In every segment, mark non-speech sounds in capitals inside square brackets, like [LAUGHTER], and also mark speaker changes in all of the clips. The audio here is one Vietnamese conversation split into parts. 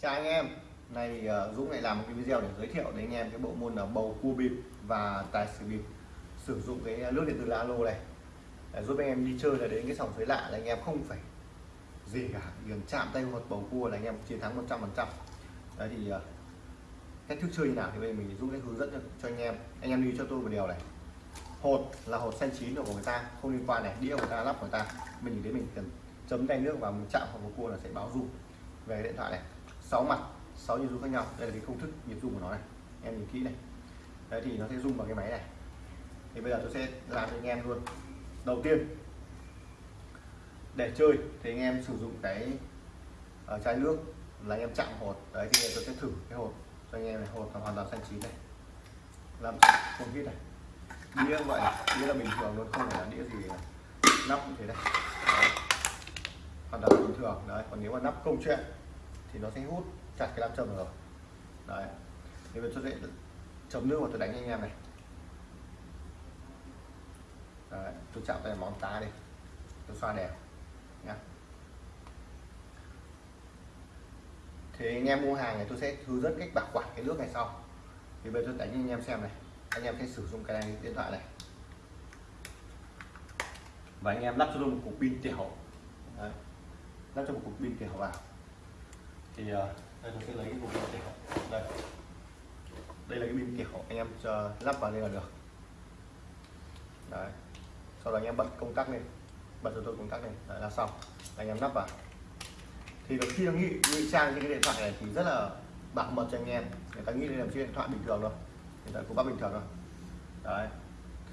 Speaker 1: chào anh em. Này thì ờ, Dũng lại làm một cái video để giới thiệu đến anh em cái bộ môn là bầu cua bịp và tài xỉu bịp. Sử dụng cái ờ, nước điện tử lô này. Để giúp anh em đi chơi là đến cái sòng suối lạ là anh em không phải gì cả. Chỉ cần chạm tay một bầu cua là anh em chiến thắng 100 phần trăm. Đấy thì ờ, cách thức chơi như nào thì bây giờ mình Dũng sẽ hướng dẫn cho, cho anh em. Anh em đi cho tôi một điều này. Hột là hột xanh chín của người ta không liên quan này. Đĩa của người ta lắp của người ta. Mình đến thấy mình cần chấm tay nước vào mình chạm vào bầu cua là sẽ báo dung về điện thoại này sáu mặt, sáu nhịp rung khác nhau. Đây là cái công thức nhịp rung của nó này. Em nhìn kỹ này. Đấy, thì nó sẽ rung vào cái máy này. Thì bây giờ tôi sẽ làm cho anh em luôn. Đầu tiên, để chơi thì anh em sử dụng cái ở chai nước là anh em chạm hột. Đấy, thì tôi sẽ thử cái hột cho anh em này. Hột là hoàn toàn xanh chín này. Làm không biết này. Đĩa vậy đĩa là bình thường luôn, không phải là đĩa gì nắp như thế này. Đấy. hoàn toàn bình thường. Đấy, còn nếu mà nắp công chuyện thì nó sẽ hút chặt cái nam châm rồi đấy. Thì bây giờ tôi sẽ chấm nước và tôi đánh anh em này. Đấy, tôi chạm tay móng tay đi. Tôi xoa đều nhá. Thì anh em mua hàng này tôi sẽ hướng dẫn cách bảo quản cái nước này sau. Thì bây giờ tôi đánh anh em xem này. Anh em sẽ sử dụng cái này điện thoại này. Và anh em lắp cho tôi một cục pin tiểu Đấy. lắp cho một cục pin tiểu vào thì uh, đây tôi sẽ lấy cái cục pin tiểu đây. Đây là cái pin tiểu anh em cho lắp vào đây là được. Đấy. Sau đó anh em bật công tắc lên. Bật cho tôi công tắc lên. Đấy là xong. Anh em lắp vào. Thì được khi nghĩ ngụy ngụy trang trên cái điện thoại này thì rất là bảo mật cho anh em. Người ta nghĩ đây là chiếc điện thoại bình thường thôi. Hiện tại cũng bắt bình thường thôi. Đấy.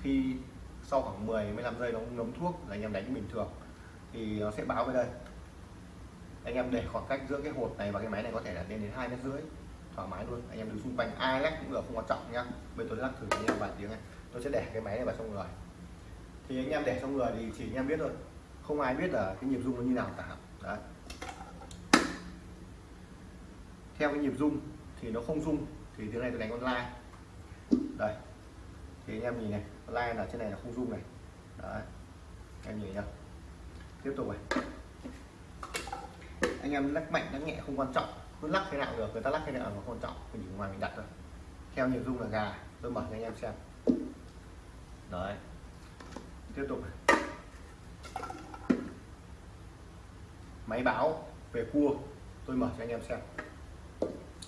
Speaker 1: Khi sau khoảng 10 15 giây nó ngấm thuốc là anh em đánh bình thường. Thì nó sẽ báo về đây anh em để khoảng cách giữa cái hột này và cái máy này có thể là lên đến hai mét rưỡi, thoải mái luôn. Anh em đứng xung quanh, ai lắc cũng được, không quan trọng nhá. Bây tôi lắc thử anh em vài tiếng này. Tôi sẽ để cái máy này vào trong người. Thì anh em để trong người thì chỉ anh em biết thôi. Không ai biết là cái nhịp rung nó như nào cả. Đấy. Theo cái nhịp rung thì nó không rung, thì tiếng này tôi đánh online đây. Thì anh em nhìn này online là trên này là không rung này. Đấy. Em nhìn nhá. Tiếp tục này anh em lắc mạnh, lắc nhẹ không quan trọng. Cứ lắc thế nào được, người ta lắc thế nào nó quan trọng mình chỉ ngoài mình đặt thôi. Theo nhiều dung là gà, tôi mở cho anh em xem. Đấy. Tiếp tục này. máy báo về cua, tôi mở cho anh em xem.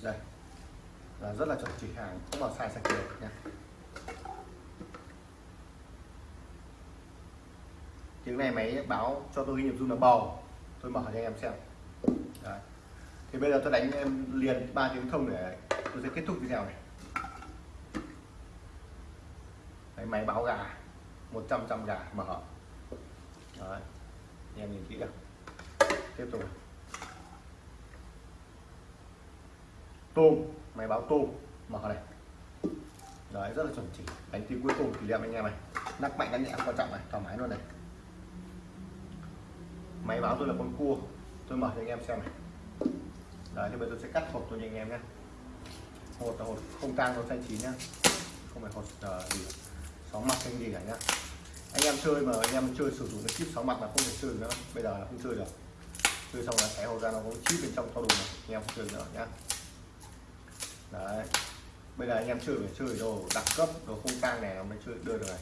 Speaker 1: Đây. Là rất là chuẩn chỉ hàng, không vào sai sạch được nha. Tiếng này máy báo cho tôi nhịp dung là bầu. Tôi mở cho anh em xem. Đấy. thì bây giờ tôi đánh em liền ba tiếng thông để tôi sẽ kết thúc video này. Đấy, máy báo gà 100 trăm gà mở. Đấy. anh em nhìn kỹ được tiếp tục. Tôm máy báo tôm mở này. Đấy rất là chuẩn chỉ. Đánh tiếng cuối cùng kỷ niệm anh em này. Nắc mạnh nắc nhẹ quan trọng này thoải mái luôn này. Máy báo tôi là con cua tôi mở cho anh em xem này. Đấy thì bây giờ tôi sẽ cắt hộp cho anh em nhé. Hột là hột không tan nó xanh chín nhá không phải hột uh, gì sáu mặt hay gì cả nhá anh em chơi mà anh em chơi sử dụng cái chip sáu mặt là không thể chơi nữa. Bây giờ là không chơi được. Chơi xong là cái hộp ra nó có chip bên trong to đồ này. Anh em không chơi nữa nhá. Đấy. Bây giờ anh em chơi phải chơi đồ đẳng cấp đồ không tang này nó mới chơi đưa được này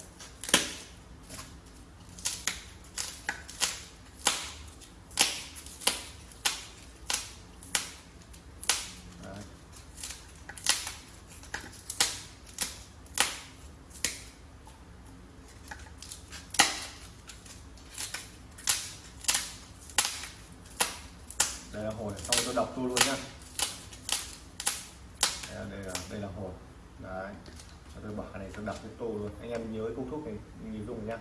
Speaker 1: đấy. đây là hồi xong tôi đọc tôi luôn nhá đây, đây là đây là hột đấy cho tôi bỏ cái này tôi đập cái tô luôn anh em nhớ cái công thuốc này nhìn dùng nhá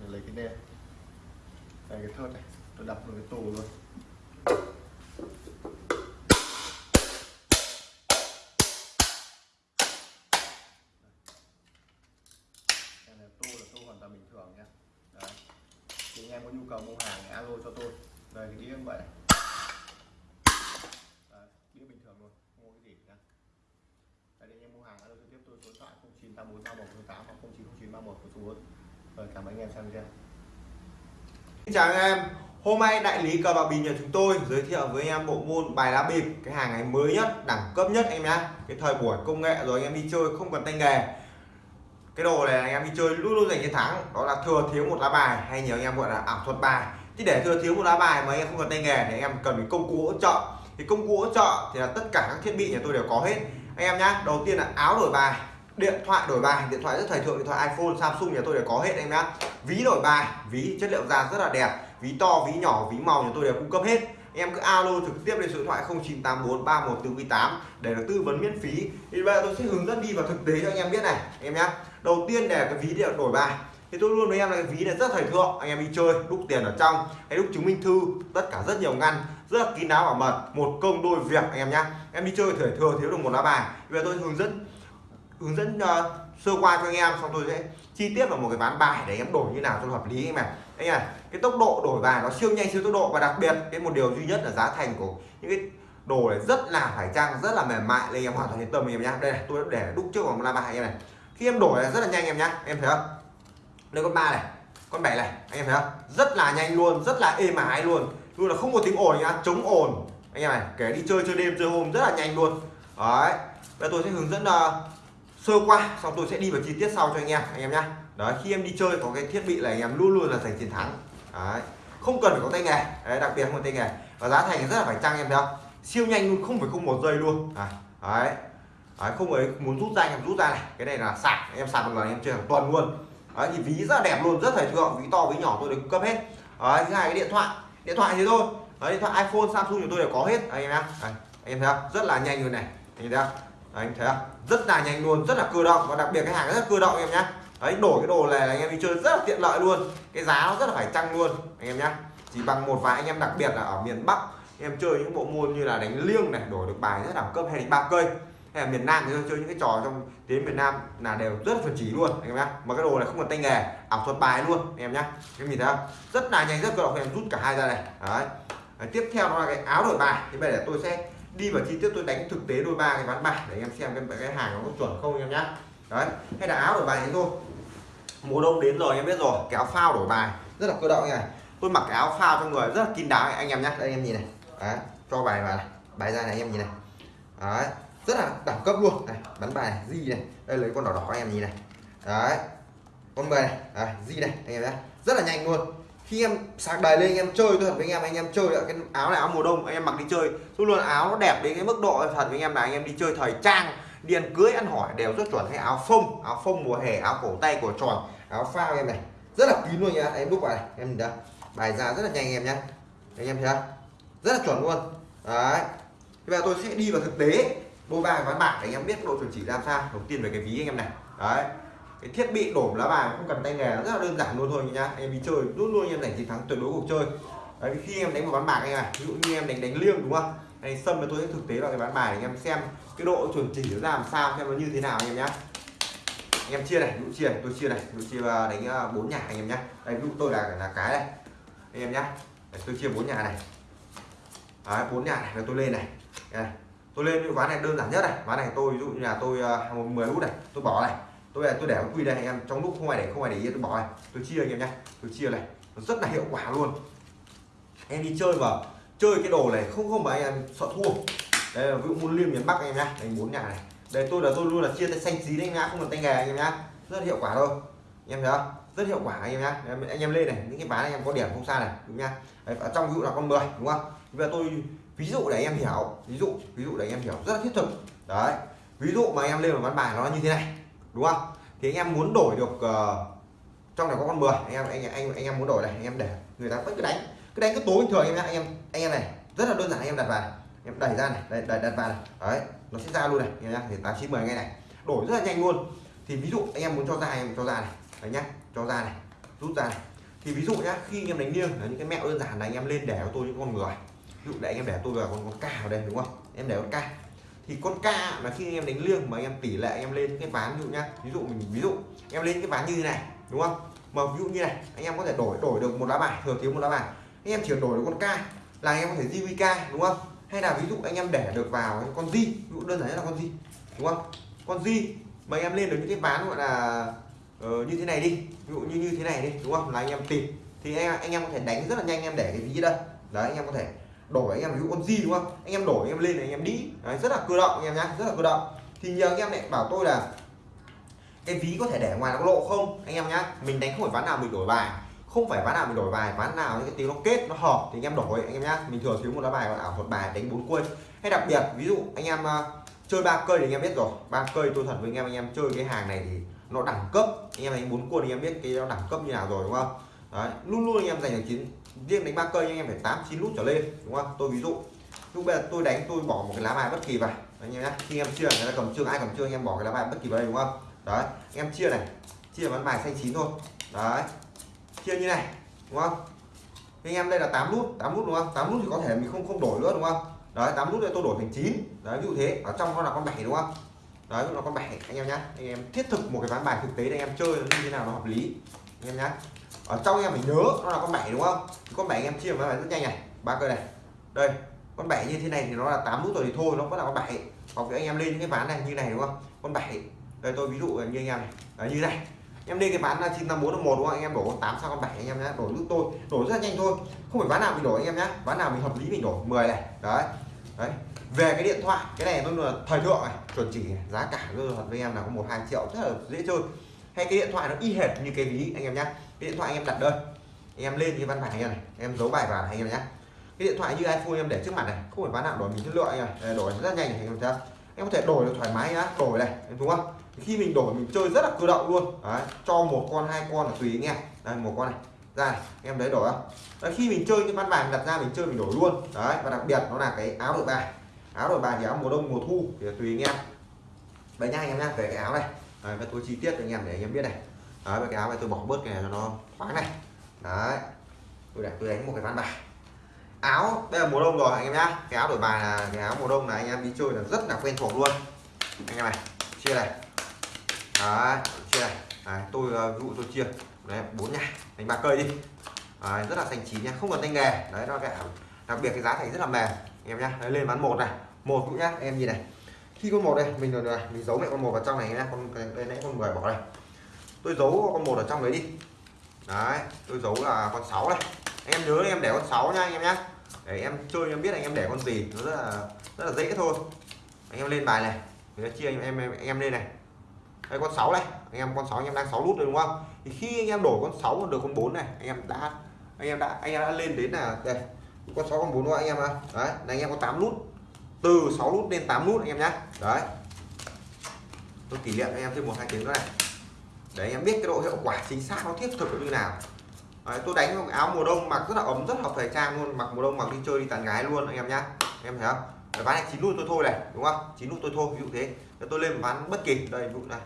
Speaker 1: để lấy cái đen đây cái thớt này tôi đập tô luôn đây là tô là tô hoàn toàn bình thường nhá đấy. Thì anh em có nhu cầu mua hàng thì alo cho tôi. Đây cái đĩa như vậy. Đấy, đĩa bình thường luôn không có cái gì nhá đây anh em mua hàng alo trực tiếp tôi số điện thoại 09843108 hoặc 090931 của số 4 rồi cảm ơn anh em xem video.
Speaker 2: Xin chào anh em.
Speaker 3: Hôm nay đại lý cờ bạc bình nhà chúng tôi giới thiệu với anh em bộ môn bài lá bịp cái hàng ngày mới nhất, đẳng cấp nhất anh em nhá Cái thời buổi công nghệ rồi anh em đi chơi không cần tay nghề. Cái đồ này anh em đi chơi luôn luôn giành chiến thắng, đó là thừa thiếu một lá bài hay nhiều anh em gọi là ảo thuật bài. Thì để thừa thiếu một lá bài mà anh em không cần tay nghề thì anh em cần cái công cụ hỗ trợ. Thì công cụ hỗ trợ thì là tất cả các thiết bị nhà tôi đều có hết. Anh em nhá, đầu tiên là áo đổi bài, điện thoại đổi bài điện thoại rất thời thượng điện thoại iPhone Samsung nhà tôi đều có hết anh em nhá ví đổi bài ví chất liệu da rất là đẹp ví to ví nhỏ ví màu nhà tôi đều cung cấp hết. Em cứ alo trực tiếp lên số điện thoại 0984 3148 để được tư vấn miễn phí. Thì bây giờ tôi sẽ hướng dẫn đi vào thực tế cho anh em biết này em nhé đầu tiên là cái ví điện đổi bài. Thì tôi luôn với em là cái ví này rất thời thượng anh em đi chơi đúc tiền ở trong hay đúc chứng minh thư tất cả rất nhiều ngăn rất là kín đáo bảo mật một công đôi việc anh em nhá. Em đi chơi thời thừa thiếu được một lá bài. Bây giờ tôi hướng dẫn hướng dẫn uh, sơ qua cho anh em xong tôi sẽ chi tiết vào một cái ván bài để em đổi như nào cho hợp lý anh em anh à cái tốc độ đổi bài nó siêu nhanh siêu tốc độ và đặc biệt cái một điều duy nhất là giá thành của những cái đồ này rất là phải trang rất là mềm mại. Nên em hoàn toàn yên tâm anh em nhá. Đây này tôi để đúc trước vào một la bài em này. Khi em đổi này rất là nhanh em nhá. Em thấy không? Đây con ba này con bảy này anh em thấy không? Rất là nhanh luôn rất là êm ái luôn. Luôn là không có tiếng ồn nhá chống ồn. Anh em này kể đi chơi chơi đêm chơi hôm rất là nhanh luôn. Đấy bây tôi sẽ hướng dẫn uh, sơ qua xong tôi sẽ đi vào chi tiết sau cho anh em anh em nhá đấy khi em đi chơi có cái thiết bị là anh em luôn luôn là giành chiến thắng. Đấy không cần phải có tay nghề. Đấy, đặc biệt không có tay nghề. Và giá thành rất là phải chăng em thấy không siêu nhanh luôn không phải không một giây luôn. À, đấy. đấy không ấy muốn rút ra anh em rút ra này. Cái này là sạc. Em sạc một lần em chơi hàng tuần luôn. Đấy thì ví rất là đẹp luôn rất thời thượng ví to ví nhỏ tôi được cung cấp hết. Đấy thứ hai cái điện thoại. Điện thoại thế thôi. Đấy, điện thoại iPhone Samsung của tôi đều có hết. Anh em anh em thấy không? Rất là nhanh luôn này. Anh thấy không? Anh thấy không? Rất là nhanh luôn rất là cơ động. Và đặc biệt cái hàng rất là cơ động em nhé đấy, đổi cái đồ này là anh em đi chơi rất là tiện lợi luôn. Cái giá nó rất là phải chăng luôn, anh em nhá. Chỉ bằng một vài anh em đặc biệt là ở miền Bắc em chơi những bộ môn như là đánh liêng này, đổi được bài rất đẳng cấp hay đánh ba cây hay là miền Nam thì chơi những cái trò trong đến miền Nam là đều rất là chuẩn chỉ luôn, anh em nhá. Mà cái đồ này không cần tay nghề, ảo thuật bài luôn, anh em nhá. Em nhìn thấy không? Rất là nhanh, rất cơ động, em rút cả hai ra này. Đấy. đấy, tiếp theo đó là cái áo đổi bài. Thì bây giờ tôi sẽ đi vào chi tiết, tôi đánh thực tế đôi ba cái ván bài để anh em xem cái cái hàng nó có chuẩn không, anh em nhá. Đấy, hay là áo đổi bài thế thôi mùa đông đến rồi em biết rồi. Cái áo phao đổi bài rất là cơ động này. Tôi mặc cái áo phao trong người rất là kín đáo anh em nhé đây anh em nhìn này. Đấy, cho bài vào này. Bài ra này anh em nhìn này. Đấy rất là đẳng cấp luôn. Này bắn bài này gì này. Đây lấy con đỏ đỏ anh em nhìn này. Đấy con mười này. Đấy, gì này anh em nhé rất là nhanh luôn. Khi em sạc đầy lên anh em chơi tôi thật với anh em anh em chơi cái áo này áo mùa đông anh em mặc đi chơi. Luôn luôn áo nó đẹp đến cái mức độ thật với anh em là anh em đi chơi thời trang đi ăn cưới ăn hỏi đều rất chuẩn. Hay áo phông áo phông mùa hè, áo cổ tay, cổ tròn, áo phao em này, rất là kín luôn nhá. Em đúc vào này, em nhìn bài ra rất là nhanh em nhá. Anh em thấy không? Rất là chuẩn luôn. Đấy. Bây giờ tôi sẽ đi vào thực tế. Đôi bài ván bạc để anh em biết độ chuẩn chỉ làm sao? Đầu tiên về cái ví anh em này. Đấy. Cái thiết bị đổ lá bài không cần tay nghề, rất là đơn giản luôn thôi nhá. Em đi chơi, luôn luôn em giành chiến thắng tuyệt đối cuộc chơi. Đấy, khi em đánh một ván bạc anh này, ví dụ như em đánh đánh liêng đúng không? Hay sâm tôi sẽ thực tế vào cái bán bài để anh em xem cái độ chuẩn chỉ nó làm sao, xem nó như thế nào anh em nhé anh em chia này dụ chia này, tôi chia này dụ chia à, đánh à, bốn nhà anh em nhé đây, ví dụ tôi là là cái này, anh em nhé tôi chia bốn nhà này. Bốn nhà này là tôi lên này. Đây. tôi lên cái ván này đơn giản nhất này. Ván này tôi, ví dụ như là tôi à, một mười nút này, tôi bỏ này. Tôi là tôi để quy đây anh em, trong lúc không ai để, không ai để ý, tôi bỏ này. Tôi chia anh em nhé tôi chia này. Nó rất là hiệu quả luôn. Em đi chơi mà chơi cái đồ này không không mà anh em sợ thua đây là ví dụ môn liêm miền bắc anh em nhá đánh bốn nhà này đây tôi là tôi luôn là chia tay xanh xí đấy nhá không cần tay nghề anh em nhá rất hiệu quả thôi anh em thấy không rất hiệu quả anh em nhá anh em lên này những cái ván anh em có điểm không xa này đúng nhá đấy, ở trong ví dụ là con 10 đúng không bây giờ tôi ví dụ để anh em hiểu ví dụ ví dụ để anh em hiểu rất là thiết thực đấy ví dụ mà anh em lên một ván bài nó như thế này đúng không thì anh em muốn đổi được uh, trong này có con 10 anh em anh anh anh em muốn đổi này anh em để người ta vẫn cứ đánh cứ đánh cứ tối bình thường anh em anh em anh em này rất là đơn giản anh em đặt vào em đẩy ra này đẩy, đẩy đặt vào này đấy nó sẽ ra luôn này nhá thì tám chín mười ngay này đổi rất là nhanh luôn thì ví dụ anh em muốn cho ra em cho ra này đấy nhá cho ra này rút ra này thì ví dụ nhá khi anh em đánh liêng là những cái mẹo đơn giản là anh em lên để cho tôi những con người ví dụ để anh em để tôi vào con con ca ở đây đúng không em để con ca thì con ca là khi anh em đánh liêng mà anh em tỷ lệ anh em lên cái ván ví dụ nhá ví dụ mình ví dụ em lên cái ván như thế này đúng không mà ví dụ như này anh em có thể đổi đổi được một lá bài thừa thiếu một lá bài anh em chỉ đổi được con ca là anh em có thể JVK đúng không hay là ví dụ anh em để được vào con di ví dụ đơn giản là con di đúng không con di mà anh em lên được những cái ván gọi là uh, như thế này đi ví dụ như như thế này đi đúng không là anh em tìm thì anh, anh em có thể đánh rất là nhanh anh em để cái ví đây đấy anh em có thể đổi anh em ví dụ con gì đúng không anh em đổi anh em lên này anh em đi đấy, rất là cơ động anh em nhá rất là cơ động thì nhiều anh em lại bảo tôi là cái ví có thể để ngoài nó lộ không anh em nhá mình đánh không phải ván nào mình đổi bài không phải ván nào mình đổi bài ván nào những cái tiếng nó kết nó hợp thì anh em đổi anh em nhá. Mình thường thiếu một lá bài ảo thuật bài đánh bốn quân hay đặc biệt ví dụ anh em uh, chơi ba cây thì anh em biết rồi. Ba cây tôi thật với anh em anh em chơi cái hàng này thì nó đẳng cấp. Anh em đánh bốn quân anh em biết cái nó đẳng cấp như nào rồi đúng không? Đấy luôn luôn anh em giành được chín riêng đánh ba cây anh em phải tám chín nút trở lên đúng không? Tôi ví dụ lúc bây giờ tôi đánh tôi bỏ một cái lá bài bất kỳ vào. Anh em nhé khi em chia người ta cầm chưa ai cầm chưa anh em bỏ cái lá bài bất kỳ vào đây đúng không? Đấy anh em chia này chia ván bài xanh chín thôi. Đấy chia như này đúng không? Anh em đây là 8 nút 8 nút đúng không? 8 nút thì có thể mình không không đổi nữa đúng không? Đấy 8 nút đây tôi đổi thành 9 đấy ví dụ thế ở trong nó là con 7 đúng không? Đấy nó con 7 anh em nhá. Anh em thiết thực một cái ván bài thực tế để anh em chơi nó như thế nào nó hợp lý anh em nhá. Ở trong anh em phải nhớ nó là con 7 đúng không? Thì con 7 anh em chia vào rất nhanh này. Ba cây này. Đây con 7 như thế này thì nó là 8 nút rồi thì thôi nó vẫn là con 7 còn anh em lên những cái ván này như này đúng không? Con 7 đây tôi ví dụ như anh em này. Đấy, như này em đi cái bán là 954 một đúng không? Anh em đổ con tám sang con bảy anh em nhé đổi giúp tôi. Đổi rất là nhanh thôi. Không phải ván nào mình đổi anh em nhé ván nào mình hợp lý mình đổi 10 này. Đấy. Đấy. Về cái điện thoại, cái này nó là thời thượng này. Chuẩn chỉ giá cả tôi thật với em là có một, hai triệu, rất là dễ chơi. Hay cái điện thoại nó y hệt như cái ví anh em nhé cái điện thoại anh em đặt đơn. Anh em lên cái văn bản này này. Em giấu bài vào này anh em nhé cái điện thoại như iPhone em để trước mặt này. Không phải ván nào đổi mình chất lượng anh em. Đổi rất là nhanh anh em thấy em có thể đổi được thoải mái nhá. Đổi này, đúng không? Khi mình đổi mình chơi rất là cơ động luôn. Đấy, cho một con hai con là tùy anh em. Đây một con này. Ra này, em đấy đổi không? Đấy, khi mình chơi cái ván bài đặt ra mình chơi mình đổi luôn. Đấy và đặc biệt nó là cái áo đội bài. Áo đội bài thì áo mùa đông mùa thu thì tùy anh em. Đấy nha anh em nhá về cái áo này. Đấy, và tôi chi tiết cho anh em để anh em biết này. Đấy và cái áo này tôi bỏ bớt cái này cho nó thoáng này. Đấy tôi để tôi đánh một cái ván bài. Áo đây là mùa đông rồi anh em nhá. Cái áo đổi bài là cái áo mùa đông là anh em đi chơi là rất là quen thuộc luôn. Anh em này chia này đấy chia này. Đấy, tôi ờ, ví dụ tôi chia. Đấy bốn nhà đánh ba cây đi. Đấy, rất là thành chín nha không cần tay nghề. Đấy nó cái đặc biệt cái giá thành rất là mềm. Em nhá đấy, lên bán một này. Một cũng nhá em nhìn này. Khi con một đây mình rồi này mình giấu mẹ con một vào trong này nhá. Con đây nãy con 10 bỏ đây. Tôi giấu con một ở trong đấy đi. Đấy tôi giấu là con sáu này em nhớ em để con sáu nha anh em nhá. Để em chơi em biết anh em để con gì. Nó rất là rất là dễ thôi. Anh em lên bài này. Người chia anh em, em em lên này đây con 6 này anh em con 6 anh em đang 6 nút rồi đúng không thì khi anh em đổi con 6 được con 4 này anh em đã anh em đã anh em đã lên đến là đây con 6 con 4 đúng không anh em à đấy là anh em có 8 nút từ 6 nút lên 8 nút anh em nhá đấy tôi kỷ niệm anh em thêm một hai tiếng nữa này để anh em biết cái độ hiệu quả chính xác nó thiết thực như nào Đấy, tôi đánh áo mùa đông mặc rất là ấm rất hợp thời trang luôn mặc mùa đông mặc đi chơi đi tán gái luôn anh em nhá em thấy không ván này chín nút tôi thôi này đúng không chín nút tôi thôi ví dụ thế tôi lên ván bất kỳ đây ví dụ này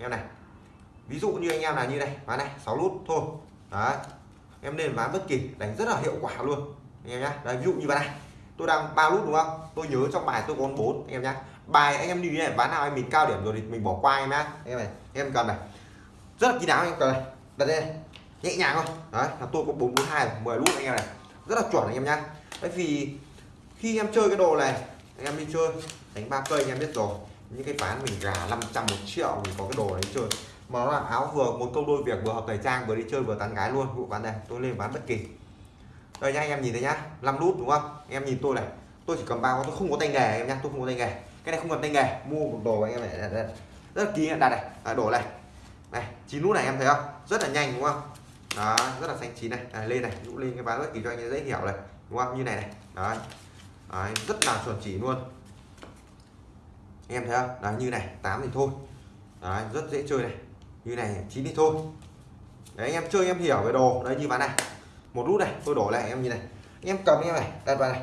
Speaker 3: em này ví dụ như anh em là như này ván này 6 nút thôi. Đấy em lên ván bất kỳ đánh rất là hiệu quả luôn. Anh em nhá đấy, ví dụ như ván này tôi đang ba nút đúng không? Tôi nhớ trong bài tôi còn bốn anh em nhá. Bài anh em như thế này ván nào em mình cao điểm rồi thì mình bỏ qua em nhá. Em này em cầm này rất là kín đáo em cầm này. Đặt đây nhẹ nhàng thôi. Đấy là tôi có bốn bốn hai mười nút anh em này. Rất là chuẩn anh em nhá. Bởi vì khi em chơi cái đồ này anh em đi chơi đánh ba cây anh em biết rồi những cái ván mình gà 500 một triệu mình có cái đồ đấy chơi. Mà nó là áo vừa một câu đôi việc vừa hợp thời trang vừa đi chơi vừa tán gái luôn. Vụ ván này tôi lên ván bất kỳ. Đây nhá anh em nhìn thấy nhá. 5 nút đúng không? Em nhìn tôi này. Tôi chỉ cầm bao tôi không có tay nghề em nhá. Tôi không có tay nghề. Cái này không cần tay nghề. Mua một đồ anh em này rất là kỳ đặt này. À, đổ này. Này chín nút này em thấy không? Rất là nhanh đúng không? Đó rất là xanh chín này. À, lên này. Dụ lên cái ván bất kỳ cho anh dễ hiểu này. Đúng không? Như này này. Đấy, đấy rất là chuẩn chỉ luôn em thấy không? Đấy như này 8 thì thôi. Đấy, rất dễ chơi này. Như này chín thì thôi. Đấy anh em chơi em hiểu về đồ. Đấy như ván này. Một nút này tôi đổ lại em như này. Anh em cầm em này đặt vào này.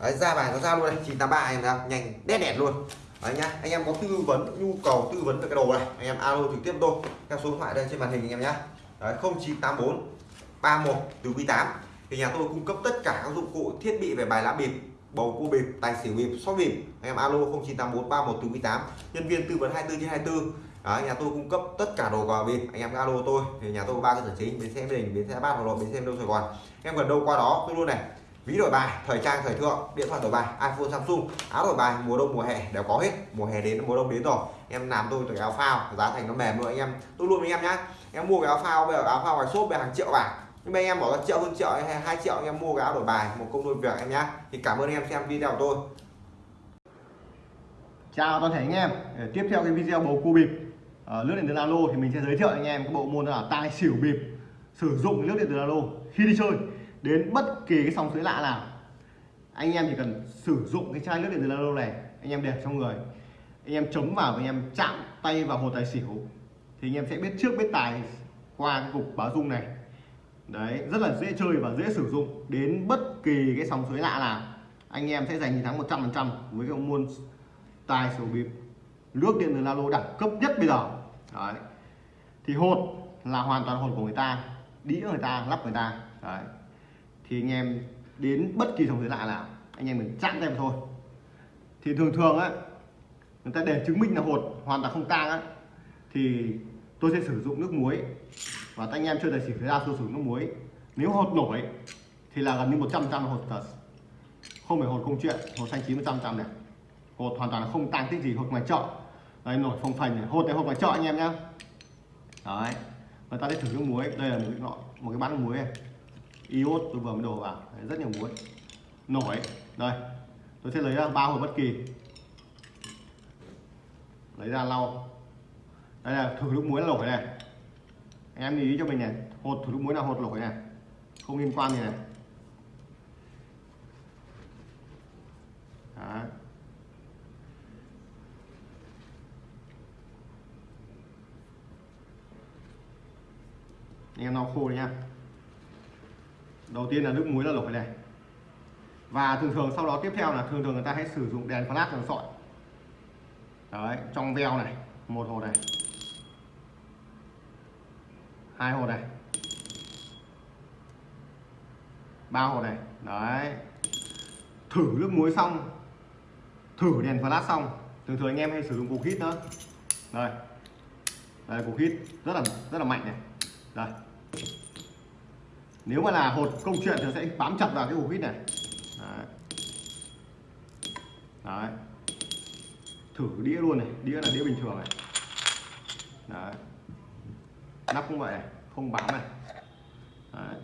Speaker 3: Đấy, ra bài nó ra luôn này. 983 em thấy không? Nhanh đét đẹp luôn. Đấy nhá anh em có tư vấn nhu cầu tư vấn về cái đồ này anh em alo trực tiếp tôi. Theo số điện thoại đây trên màn hình anh em nhá. Đấy 0984 31 từ quý tám. Thì nhà tôi cung cấp tất cả các dụng cụ thiết bị về bài lá bịp bầu cua bịp tài xỉu bịp sóc bịp. Anh em alo 0984 31 từ quý8 nhân viên tư vấn 24 trên 24 đó, nhà tôi cung cấp tất cả đồ quà bịp. Anh em alo tôi. Thì nhà tôi ba cơ sở chính bến xe đình bến xe bát hà nội bến xe đâu sài gòn. Em gần đâu qua đó tôi luôn này. Ví đổi bài thời trang thời thượng điện thoại đổi bài iphone samsung. Áo đổi bài mùa đông mùa hè đều có hết. Mùa hè đến mùa đông đến rồi. Em làm tôi cái áo phao giá thành nó mềm luôn. Anh em tôi luôn với anh em nhá. Em mua cái áo phao bây giờ áo phao ngoài shop về hàng triệu bảng
Speaker 2: nhưng mà anh em bỏ ra triệu hơn triệu hay hai triệu anh em mua cái áo đổi bài một công đôi việc em nhá. Thì cảm ơn anh em xem video của tôi.
Speaker 1: Chào toàn thể anh em. Để tiếp theo cái video bầu cua bịp. Ờ, à, nước điện từ alo thì mình sẽ giới thiệu anh em cái bộ môn là tai xỉu bịp. Sử dụng nước điện từ alo khi đi chơi. Đến bất kỳ cái sóng suối lạ nào anh em chỉ cần sử dụng cái chai nước điện từ alo này anh em để trong người. Anh em chống vào và anh em chạm tay vào hồ tài xỉu. Thì anh em sẽ biết trước biết tài qua cái cục báo dung này đấy, rất là dễ chơi và dễ sử dụng đến bất kỳ cái sóng suối lạ nào. Anh em sẽ giành chiến thắng 100% với cái môn tài sổ bịp. Nước điện từ alo đẳng cấp nhất bây giờ. Đấy. Thì hột là hoàn toàn hột của người ta, đĩa người ta, lắp người ta. Đấy. Thì anh em đến bất kỳ sóng suối lạ nào, anh em mình chặn tay thôi. Thì thường thường á, người ta để chứng minh là hột hoàn toàn không tang á, thì tôi sẽ sử dụng nước muối. Và anh em chơi tài xỉu ra tôi sử dụng nước muối. Nếu hột nổi thì là gần như 100 trăm hột thật không phải hột không chuyện hột xanh chín 100 trăm này. Hột hoàn toàn là không tăng tích gì hột ngoài chợ. Đây nổi phồng phành này. Hột này hột ngoài chợ anh em nhá. Đấy. Người ta sẽ thử nước muối. Đây là một cái nọ một cái bát nước muối này. Iốt tôi vừa mới đổ vào. Đấy, rất nhiều muối. Nổi. Đây. Tôi sẽ lấy ra ba hột bất kỳ. Lấy ra lau đây là thử lúc muối lổi này. Anh em lưu ý cho mình này, hột thử lúc muối là hột lổi này. Không liên quan gì này. Đấy. anh em lau khô nha đầu tiên là nước muối là lổi này. Và thường thường sau đó tiếp theo là thường thường người ta hay sử dụng đèn flash đèn sọi. Đấy, trong veo này, một hồ này hai hột này. Ba hột này. Đấy. Thử nước muối xong. Thử đèn flash xong. Thường thường anh em hay sử dụng cục hít nữa đây. Đây, cục hít rất là rất là mạnh này. Đây. Nếu mà là hột công chuyện thì sẽ bám chặt vào cái cục hít này. Đấy. đấy. Thử đĩa luôn này. Đĩa là đĩa bình thường này. Đấy nắp cũng vậy này không bám này. Đấy.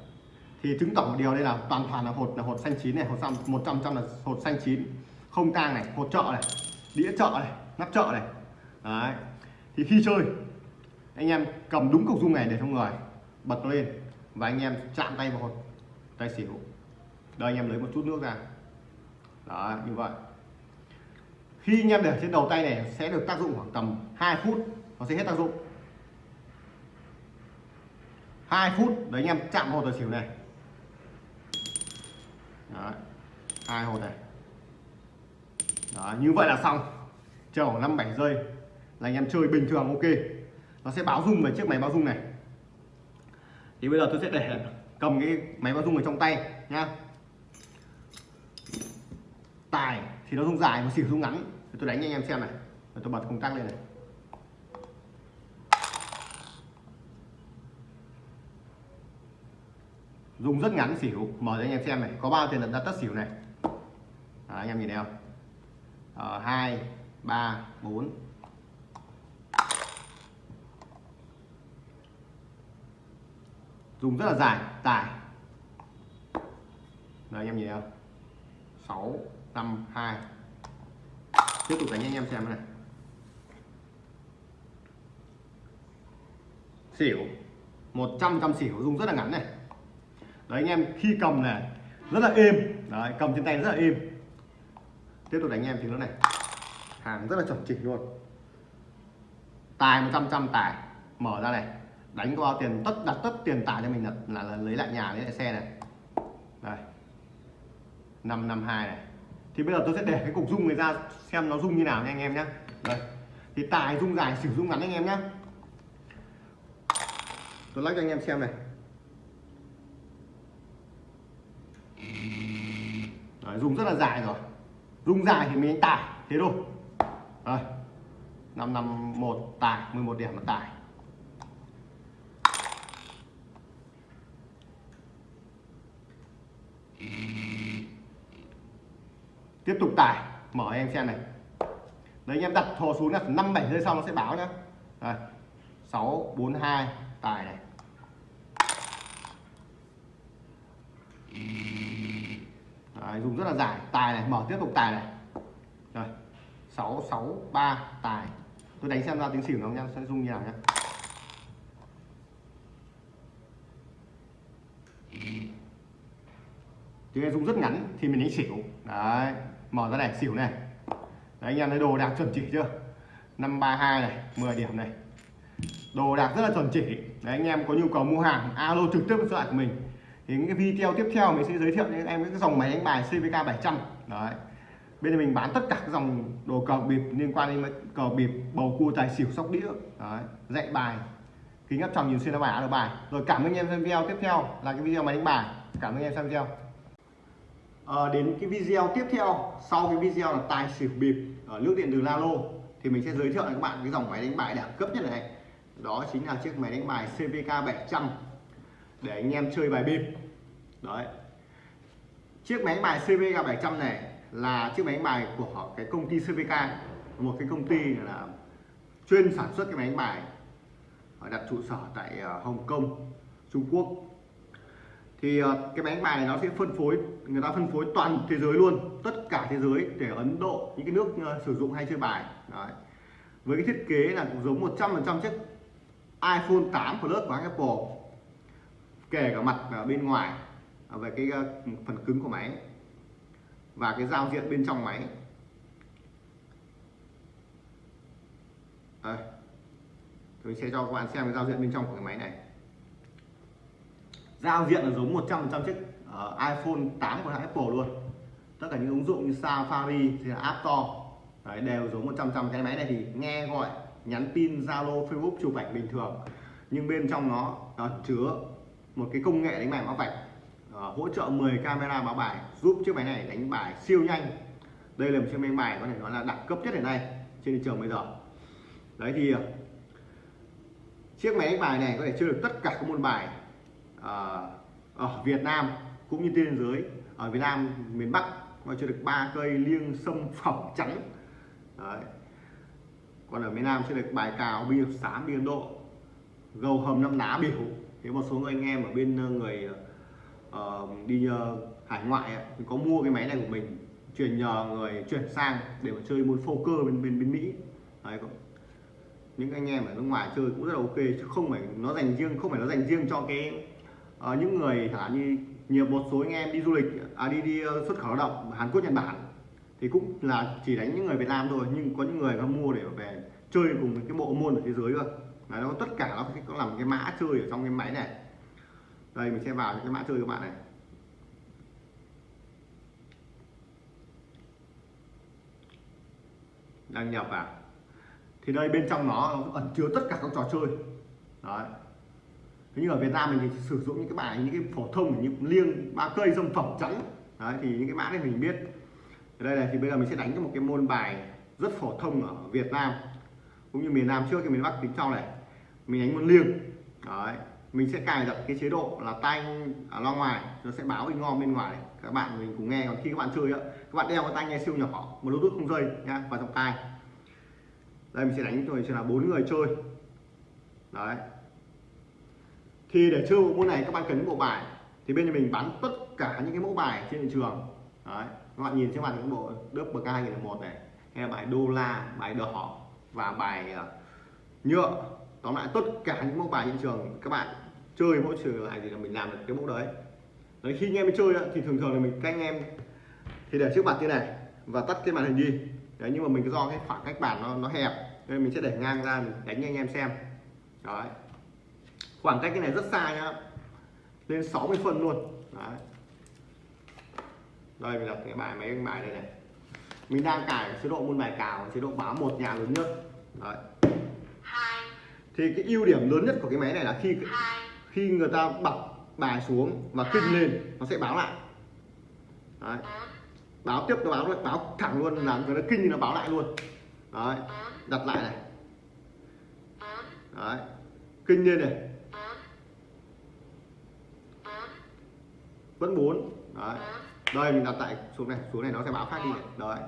Speaker 1: thì chứng tỏ một điều đây là toàn toàn là hột là hột xanh chín này, hột xăm, một trăm trăm là hột xanh chín. Không tang này, hột trợ này, đĩa trợ này, nắp trợ này. Đấy. Thì khi chơi, anh em cầm đúng cục dung này để trong người, bật nó lên và anh em chạm tay vào hột, tay xỉu. Đây, anh em lấy một chút nước ra. Đó như vậy. Khi anh em để trên đầu tay này, sẽ được tác dụng khoảng tầm 2 phút, nó sẽ hết tác dụng. 2 phút. Đấy anh em chạm hột tài xỉu này. Đấy. hai hột này. Đó, như vậy là xong. Chờ khoảng 5 7 giây là anh em chơi bình thường ok. Nó sẽ báo rung về chiếc máy báo rung này. Thì bây giờ tôi sẽ để cầm cái máy báo rung ở trong tay nhá. Tài thì nó rung dài mà xỉu rung ngắn. Thì tôi đánh cho anh em xem này. Rồi tôi bật công tắc lên này. Dùng rất ngắn xỉu. Mở cho anh em xem này. Có bao tiền đặt ra tất xỉu này? Đó, anh em nhìn thấy không? Ờ, hai ba bốn. Dùng rất là dài. Tài. Đấy, anh em nhìn thấy không? 6 5 2 tiếp tục đánh anh em xem này. Xỉu. 100 trăm xỉu. Dùng rất là ngắn này đấy anh em khi cầm này rất là êm. Đấy cầm trên tay rất là êm. Tiếp tục đánh anh em thì nó này. Hàng rất là chuẩn chỉnh luôn. Tài 100 trăm tài. Mở ra này. Đánh qua tiền tất đặt tất tiền tài cho mình là, là, là lấy lại nhà lấy lại xe này. Đây. 552 này. Thì bây giờ tôi sẽ để cái cục rung này ra xem nó rung như nào nha anh em nhé đây. Thì tài rung dài sử dụng ngắn anh em nhé tôi lắc cho anh em xem này. Đấy, dùng rất là dài rồi. Rung dài thì mình đánh tải thế thôi. Đây 551 tài 11 điểm là tài tiếp tục tải mở em xem này. Đấy anh em đặt thò xuống là năm bảy giây sau nó sẽ báo nhá. Sáu bốn hai tài này. Đấy, dùng rất là dài. Tài này mở tiếp tục tài này. Rồi sáu sáu ba tài. Tôi đánh xem ra tiếng xỉu nó nha sẽ dùng như nào nhá. Tiếng dung rất ngắn thì mình đánh xỉu. Đấy mở ra này xỉu này. Đấy anh em thấy đồ đạc chuẩn chỉ chưa? 532 này 10 điểm này. Đồ đạc rất là chuẩn chỉ. Đấy anh em có nhu cầu mua hàng alo trực tiếp với số của mình thì những cái video tiếp theo mình sẽ giới thiệu cho em cái dòng máy đánh bài CVK 700 đấy. Bên này mình bán tất cả các dòng đồ cờ bịp liên quan đến cờ bịp bầu cua tài xỉu sóc đĩa. Đấy. Dạy bài kính áp tròng nhìn xuyên bài được bài. Rồi cảm ơn anh em xem video tiếp theo là cái video máy đánh bài. Cảm ơn anh em xem video. À, đến cái video tiếp theo sau cái video là tài xỉu bịp ở nước điện từ Lalo thì mình sẽ giới thiệu với các bạn cái dòng máy đánh bài đẳng cấp nhất này. Đó chính là chiếc máy đánh bài CVK 700 để anh em chơi bài bịp. Đấy. Chiếc máy đánh bài CVK 700 này là chiếc máy đánh bài của cái công ty CVK một cái công ty là chuyên sản xuất cái máy đánh bài đặt trụ sở tại ờ, Hồng Kông, Trung Quốc. Thì ờ, cái máy đánh bài này nó sẽ phân phối, người ta phân phối toàn thế giới luôn, tất cả thế giới để Ấn Độ, những cái nước ờ, sử dụng hay chơi bài. Đấy. với cái thiết kế là cũng giống 100% chiếc iPhone 8 Plus của Apple kể cả mặt ở bên ngoài à, về cái à, phần cứng của máy và cái giao diện bên trong máy. Đây. Tôi sẽ cho các bạn xem cái giao diện bên trong của cái máy này. Giao diện là giống 100% chiếc uh, iPhone 8 của hãng Apple luôn. Tất cả những ứng dụng như Safari thì là App Store Đấy, đều giống 100% cái máy này thì nghe gọi nhắn tin Zalo Facebook chụp ảnh bình thường. Nhưng bên trong nó nó chứa một cái công nghệ đánh bài báo vạch uh, hỗ trợ 10 camera báo bài giúp chiếc máy này đánh bài siêu nhanh. Đây là một chiếc máy bài có thể nói là đẳng cấp nhất hiện nay trên thị trường bây giờ. Đấy thì uh, chiếc máy đánh bài này có thể chơi được tất cả các môn bài uh, ở Việt Nam cũng như trên thế giới. Ở Việt Nam miền Bắc có chơi được ba cây liêng sâm [LAUGHS] phẩm trắng. Đấy. còn ở miền Nam chơi được bài cào bia sám biên Độ gầu hầm năm ná biểu thế một số người anh em ở bên ờ, người uh, đi uh, hải ngoại ấy, thì có mua cái máy này của mình chuyển nhờ người chuyển sang để mà chơi môn phô cơ bên bên bên Mỹ. Đấy, những anh em ở nước ngoài chơi cũng rất là ok chứ không phải nó dành riêng không phải nó dành riêng cho cái uh, những người chẳng hạn như nhiều một số anh em đi du lịch à, đi đi xuất khẩu lao động Hàn Quốc Nhật Bản thì cũng là chỉ đánh những người Việt Nam thôi nhưng có những người nó mua để về chơi cùng cái bộ môn ở thế giới cơ. Đấy, nó tất cả nó có làm cái mã chơi ở trong cái máy này. Đây mình sẽ vào cái mã chơi các bạn này. Đăng nhập vào. Thì đây bên trong nó ẩn chứa tất cả các trò chơi. Đấy. Thế nhưng ở Việt Nam mình thì sử dụng những cái bài những cái phổ thông như liêng ba cây dâm phẩm trắng. Đấy thì những cái mã này mình biết. Ở đây này thì bây giờ mình sẽ đánh cho một cái môn bài rất phổ thông ở Việt Nam cũng như miền Nam trước thì miền Bắc tính sau này mình đánh môn liêng. Đấy, mình sẽ cài đặt cái chế độ là tay ở à, loa ngoài, nó sẽ báo in ngon bên ngoài. Các bạn mình cùng nghe, còn khi các bạn chơi á, các bạn đeo cái tai nghe siêu nhỏ, một bluetooth không dây nha vào trong tai. Đây, mình sẽ đánh rồi sẽ là bốn người chơi. Đấy. Thì để chơi bộ môn này, các bạn cần những bộ bài. Thì bên nhà mình bán tất cả những cái mẫu bài trên thị trường. Đấy, các bạn nhìn trên màn những bộ đớp bậc hai một này, hay là bài đô la, bài đỏ và bài ờ, nhựa. Tóm lại, tất cả những mẫu bài trên trường, các bạn chơi mỗi trường này thì là mình làm được cái mẫu đấy. Đấy, khi anh em chơi thì thường thường là mình các anh em. Thì để trước mặt như này, và tắt cái màn hình đi. Đấy, nhưng mà mình do cái khoảng cách bàn nó nó hẹp, nên mình sẽ để ngang ra, mình đánh cho anh em xem. Đấy. Khoảng cách cái này rất xa nhá. Lên 60 phân luôn. Đấy. Đây, mình đặt cái bài, máy bài đây này mình đang cài chế độ môn bài cào chế độ báo một nhà lớn nhất. Đấy. Thì cái ưu điểm lớn nhất của cái máy này là khi khi người ta bật bài xuống và kinh lên nó sẽ báo lại. Đấy. báo tiếp nó báo báo thẳng luôn là người ta kinh thì nó báo lại luôn. Đấy. Đặt lại này. Đấy. Kinh lên này. Vẫn bốn. Đấy đây mình đặt tại xuống này xuống này nó sẽ báo khác đi. Này. đấy.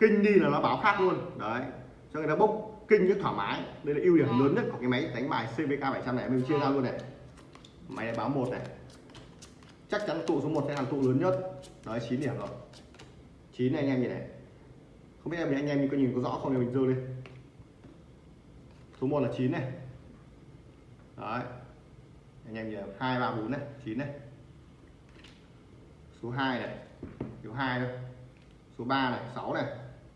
Speaker 1: Kinh đi là nó báo khác luôn. Đấy. Cho người ta bốc kinh rất thoải mái. Đây là ưu điểm lớn nhất của cái máy đánh bài CVK 700 này mình chia ra luôn này. Máy này báo một này. Chắc chắn tụ số 1 sẽ là tụ lớn nhất. Đấy 9 điểm rồi. 9 này anh em nhìn này. Không biết em anh em có nhìn có rõ không thì mình dơ lên. Số 1 là 9 này. Đấy. Anh em nhìn hai ba bốn này 9 này số 2 này. Số 2 thôi. Số 3 này 6 này.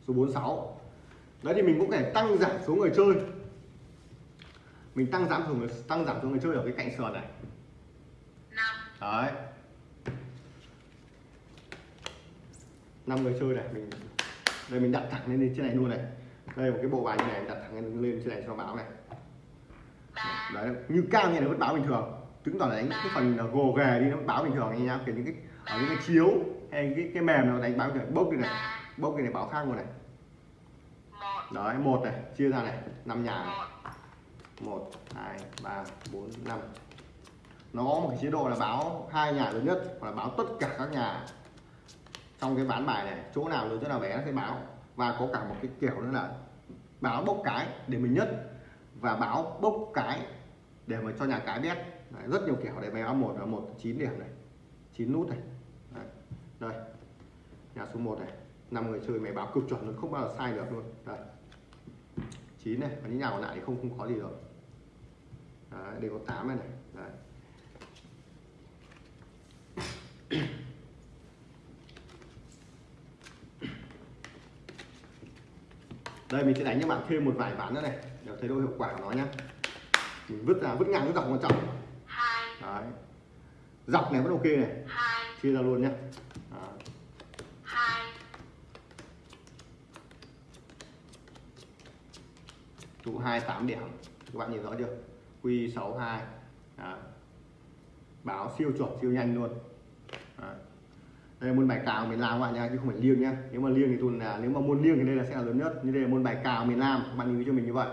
Speaker 1: Số 4 6 đấy thì mình cũng thể tăng giảm số người chơi. Mình tăng giảm số người tăng giảm số người chơi ở cái cạnh sườn này.
Speaker 4: Năm.
Speaker 1: Đấy. Năm người chơi này mình đây mình đặt thẳng lên trên này luôn này. Đây một cái bộ bài như này đặt thẳng lên, lên trên này cho báo này. Đấy như cao như này vẫn báo bình thường. Chứng tỏ là đánh cái phần gồ ghề đi nó báo bình thường anh nhá kiểu những cái ở những cái chiếu hay cái cái mềm nó đánh báo kiểu bốc đi này bốc cái này báo khác luôn này. Đấy một này chia ra này năm nhà này.
Speaker 4: Một
Speaker 1: hai ba bốn năm. Nó có một cái chế độ là báo hai nhà lớn nhất hoặc là báo tất cả các nhà trong cái ván bài này chỗ nào lớn chỗ nào bé nó sẽ báo. Và có cả một cái kiểu nữa là báo bốc cái để mình nhất và báo bốc cái để mà cho nhà cái biết. Đấy, rất nhiều kiểu để mày báo một là một chín điểm này chín nút này đây. Nhà số 1 này. Năm người chơi mày báo cực chuẩn luôn không bao giờ sai được luôn. Đây. Chín này và những nhà còn lại thì không không có gì rồi Đấy, đây có 8 này này. Đấy. đây mình sẽ đánh cho bạn thêm một vài ván nữa này để thấy độ hiệu quả của nó nhá. Mình vứt ra vứt ngang vứt dọc quan trọng. Đấy. Dọc này vẫn ok này chia ra luôn nhá Đó.
Speaker 4: hai.
Speaker 1: 28 điểm. Các bạn nhìn rõ chưa? Q62 Đó. báo siêu chuẩn siêu nhanh luôn. Đó. đây là môn bài cào miền Nam các bạn nha chứ không phải liêng nhá nếu mà liêng thì tuần là nếu mà môn liêng thì đây là sẽ là lớn nhất. Như đây là môn bài cào miền Nam. Các bạn lưu cho mình như vậy.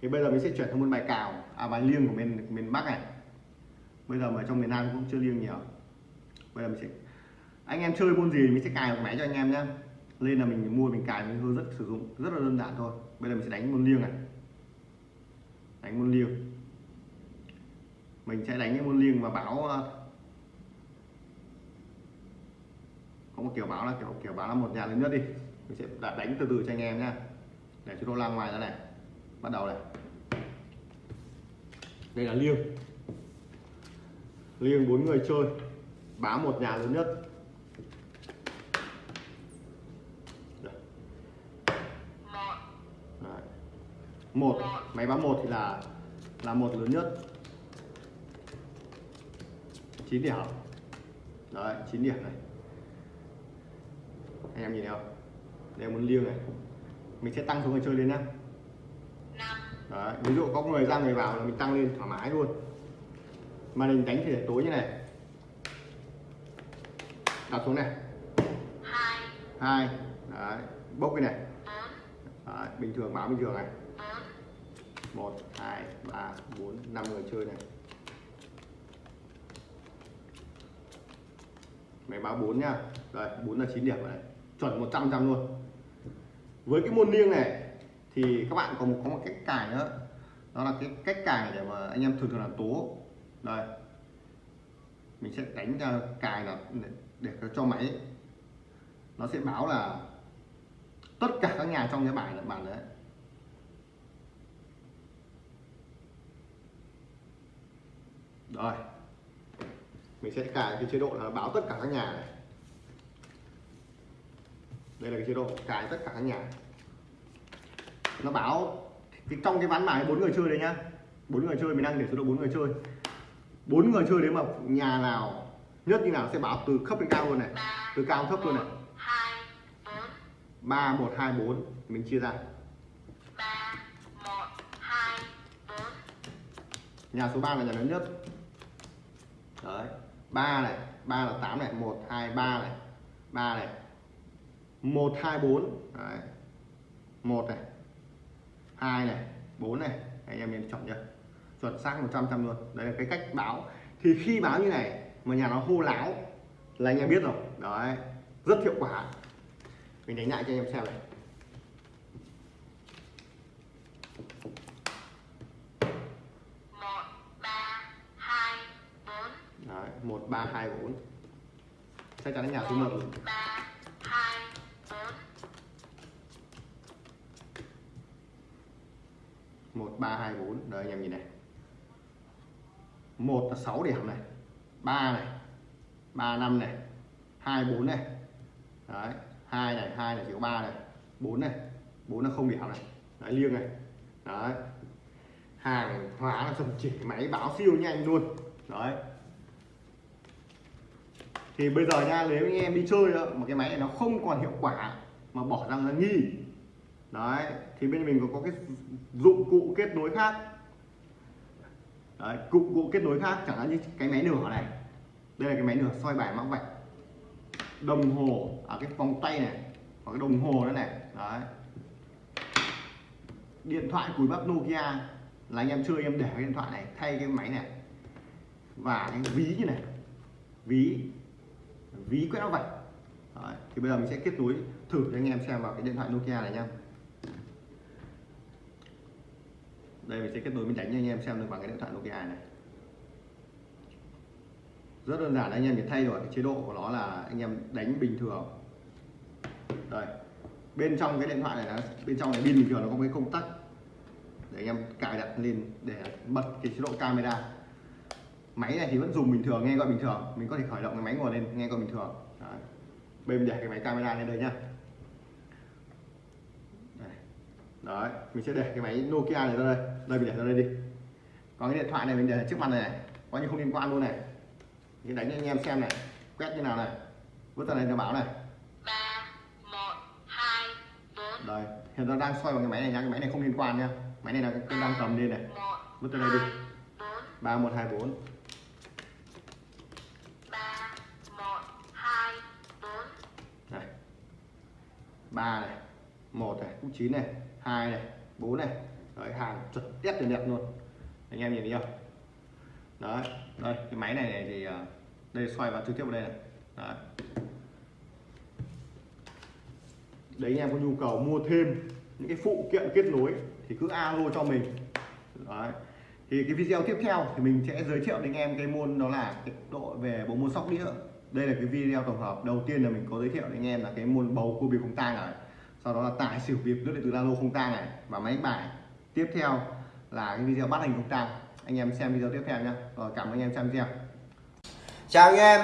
Speaker 1: Thì bây giờ mình sẽ chuyển sang môn bài cào à bài liêng của miền miền Bắc này. Bây giờ mà trong miền Nam cũng chưa liêng nhiều bây giờ mình sẽ anh em chơi môn gì mình sẽ cài một máy cho anh em nhá. Lên là mình mua, mình cài, mình hơi rất sử dụng. Rất là đơn giản thôi. Bây giờ mình sẽ đánh môn liêng này. Đánh môn liêng. Mình sẽ đánh cái môn liêng và báo ờ, có một kiểu báo là kiểu kiểu báo là một nhà lớn nhất đi. Mình sẽ đánh từ từ cho anh em nhá. Để cho nó lan ngoài ra này. Bắt đầu này. Đây là liêng. Liêng bốn người chơi báo một nhà lớn nhất.
Speaker 4: Một
Speaker 1: Đấy. một, máy báo một thì là là một lớn nhất. 9 điểm. Đấy 9 điểm này. Anh em nhìn thấy không? Đây muốn liêng này. Mình sẽ tăng số người chơi lên nhá. Đấy, ví dụ có người ra người vào là mình tăng lên thoải mái luôn. Mà mình đánh thì để tối như này đặt xuống này.
Speaker 4: Hai.
Speaker 1: Hai. Đấy bốc cái này. Đấy, bình thường báo bình thường này. Một hai ba bốn năm người chơi này. Mày báo 4 nhá. Rồi 4 là 9 điểm rồi này chuẩn 100 trăm luôn. Với cái môn liêng này thì các bạn có một có một cách cài nữa. Đó là cái cách cài để mà anh em thường thường là tố. Đây. Mình sẽ đánh ra cài là để, cho máy. Nó sẽ báo là tất cả các nhà trong cái bài là bản đấy. Rồi. Mình sẽ cài cái chế độ là báo tất cả các nhà này. Đây là cái chế độ cài tất cả các nhà. Nó báo cái trong cái ván bài bốn người chơi đấy nhá. Bốn người chơi mình đang để số độ bốn người chơi. Bốn người chơi đấy mà nhà nào nhất như nào sẽ báo từ thấp đến cao luôn này. Từ cao thấp luôn này.
Speaker 4: hai bốn.
Speaker 1: Ba một hai bốn. Mình chia ra.
Speaker 4: Ba một hai bốn.
Speaker 1: Nhà số 3 là nhà lớn nhất. Đấy. Ba này ba là 8 này. Một hai ba này. Ba này. Một hai bốn. Đấy. Một này. Hai này. Bốn này. Anh em nhìn chuẩn chưa? Chuẩn xác 100 trăm luôn. Đây là cái cách báo. Thì khi báo như này mà nhà nó hô láo là anh em biết rồi. Đấy rất hiệu quả. Mình đánh lại cho anh em xem này.
Speaker 4: Một ba hai bốn.
Speaker 1: Đấy một ba hai bốn. Chắc chắn nhà số 1
Speaker 5: ba hai bốn.
Speaker 1: Một ba hai bốn. Đấy anh em nhìn này. Một là 6 điểm này ba này ba năm này hai bốn này. Đấy hai này hai này chỉ có ba này bốn này. Bốn là không điểm này đấy liêng này. Đấy. Hàng hóa là dòng chỉ máy báo siêu nhanh luôn. Đấy. Thì bây giờ nha nếu anh em đi chơi đó, mà cái máy này nó không còn hiệu quả mà bỏ ra là nghi. Đấy thì bên mình có, có cái dụng cụ kết nối khác đấy, cụm cụ kết nối khác chẳng hạn như cái máy nửa này. Đây là cái máy nửa soi bài mắc vạch. Đồng hồ ở cái vòng tay này hoặc cái đồng hồ nữa này. Đấy. Điện thoại cùi bắp Nokia là anh em chơi em để cái điện thoại này thay cái máy này. Và cái ví như này. Ví. Ví quét vạch. Đấy. thì bây giờ mình sẽ kết nối thử cho anh em xem vào cái điện thoại Nokia này nha. Đây, mình sẽ kết nối mình đánh cho anh em, xem được bằng cái điện thoại Nokia này. Rất đơn giản, anh em chỉ thay đổi cái chế độ của nó là anh em đánh bình thường. Đây, bên trong cái điện thoại này là, bên trong này pin bình thường nó có cái công tắc. Để anh em cài đặt lên để bật cái chế độ camera. Máy này thì vẫn dùng bình thường, nghe gọi bình thường. Mình có thể khởi động cái máy ngồi lên, nghe gọi bình thường. Đấy. bên để cái máy camera lên đây nhá đây đấy mình sẽ để cái máy Nokia này ra đây. Đây mình để ra đây đi. Còn cái điện thoại này mình để trước mặt này, này. coi như không liên quan luôn này. Mình đánh cho anh em xem này. Quét như nào này. Vứt ra đây cho báo này.
Speaker 5: Ba một hai bốn.
Speaker 1: Đây hiện giờ đang xoay vào cái máy này nhá cái máy này không liên quan nhá máy này là cái đang cầm lên này. Vứt ra đây đi.
Speaker 5: hai bốn.
Speaker 1: Ba một hai bốn.
Speaker 5: Ba một hai bốn.
Speaker 1: Này. Ba này. Một này. Cũng chín này hai này bốn này. Đấy hàng chuẩn đét từ đẹp luôn. Anh em nhìn thấy không? Đấy đây cái máy này, này thì à, đây xoay vào trực tiếp vào đây này. Đấy. Đấy anh em có nhu cầu mua thêm những cái phụ kiện kết nối thì cứ alo cho mình. Đấy. Thì cái video tiếp theo thì mình sẽ giới thiệu đến anh em cái môn đó là cái độ về bộ môn sóc đĩa. Đây là cái video tổng hợp đầu tiên là mình có giới thiệu đến anh em là cái môn bầu cua bịp không tang này sau đó là tải xỉu việc nước điện từ lalo không tang này và máy đánh bài. Tiếp theo là cái video bắt hình không tang. Anh em xem video tiếp theo nhé rồi, cảm ơn anh em xem video.
Speaker 3: Chào anh em.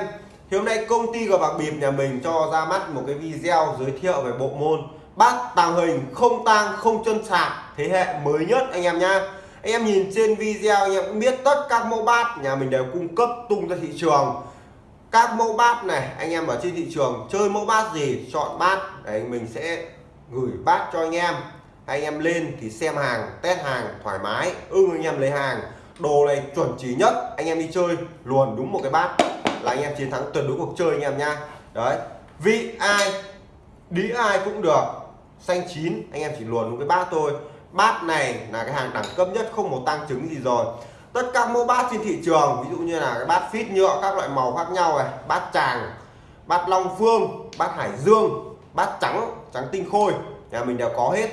Speaker 3: Thì hôm nay công ty của bạc bịp nhà mình cho ra mắt một cái video giới thiệu về bộ môn bát tàng hình không tang, không chân sạc thế hệ mới nhất anh em nhá. Anh em nhìn trên video anh em cũng biết tất các mẫu bát nhà mình đều cung cấp tung ra thị trường. Các mẫu bát này, anh em ở trên thị trường chơi mẫu bát gì, chọn bát để mình sẽ gửi bát cho anh em. Anh em lên thì xem hàng, test hàng, thoải mái, ưng anh em lấy hàng. Đồ này chuẩn chỉ nhất, anh em đi chơi, luồn đúng một cái bát là anh em chiến thắng tuyệt đối cuộc chơi anh em nha đấy, vị ai đĩ ai cũng được. Xanh chín, anh em chỉ luồn đúng cái bát thôi. Bát này là cái hàng đẳng cấp nhất, không một tăng chứng gì rồi. Tất cả mẫu bát trên thị trường, ví dụ như là cái bát phít nhựa, các loại màu khác nhau này, bát tràng, bát long phương, bát hải dương, bát trắng trắng tinh khôi. Nhà mình đều có hết.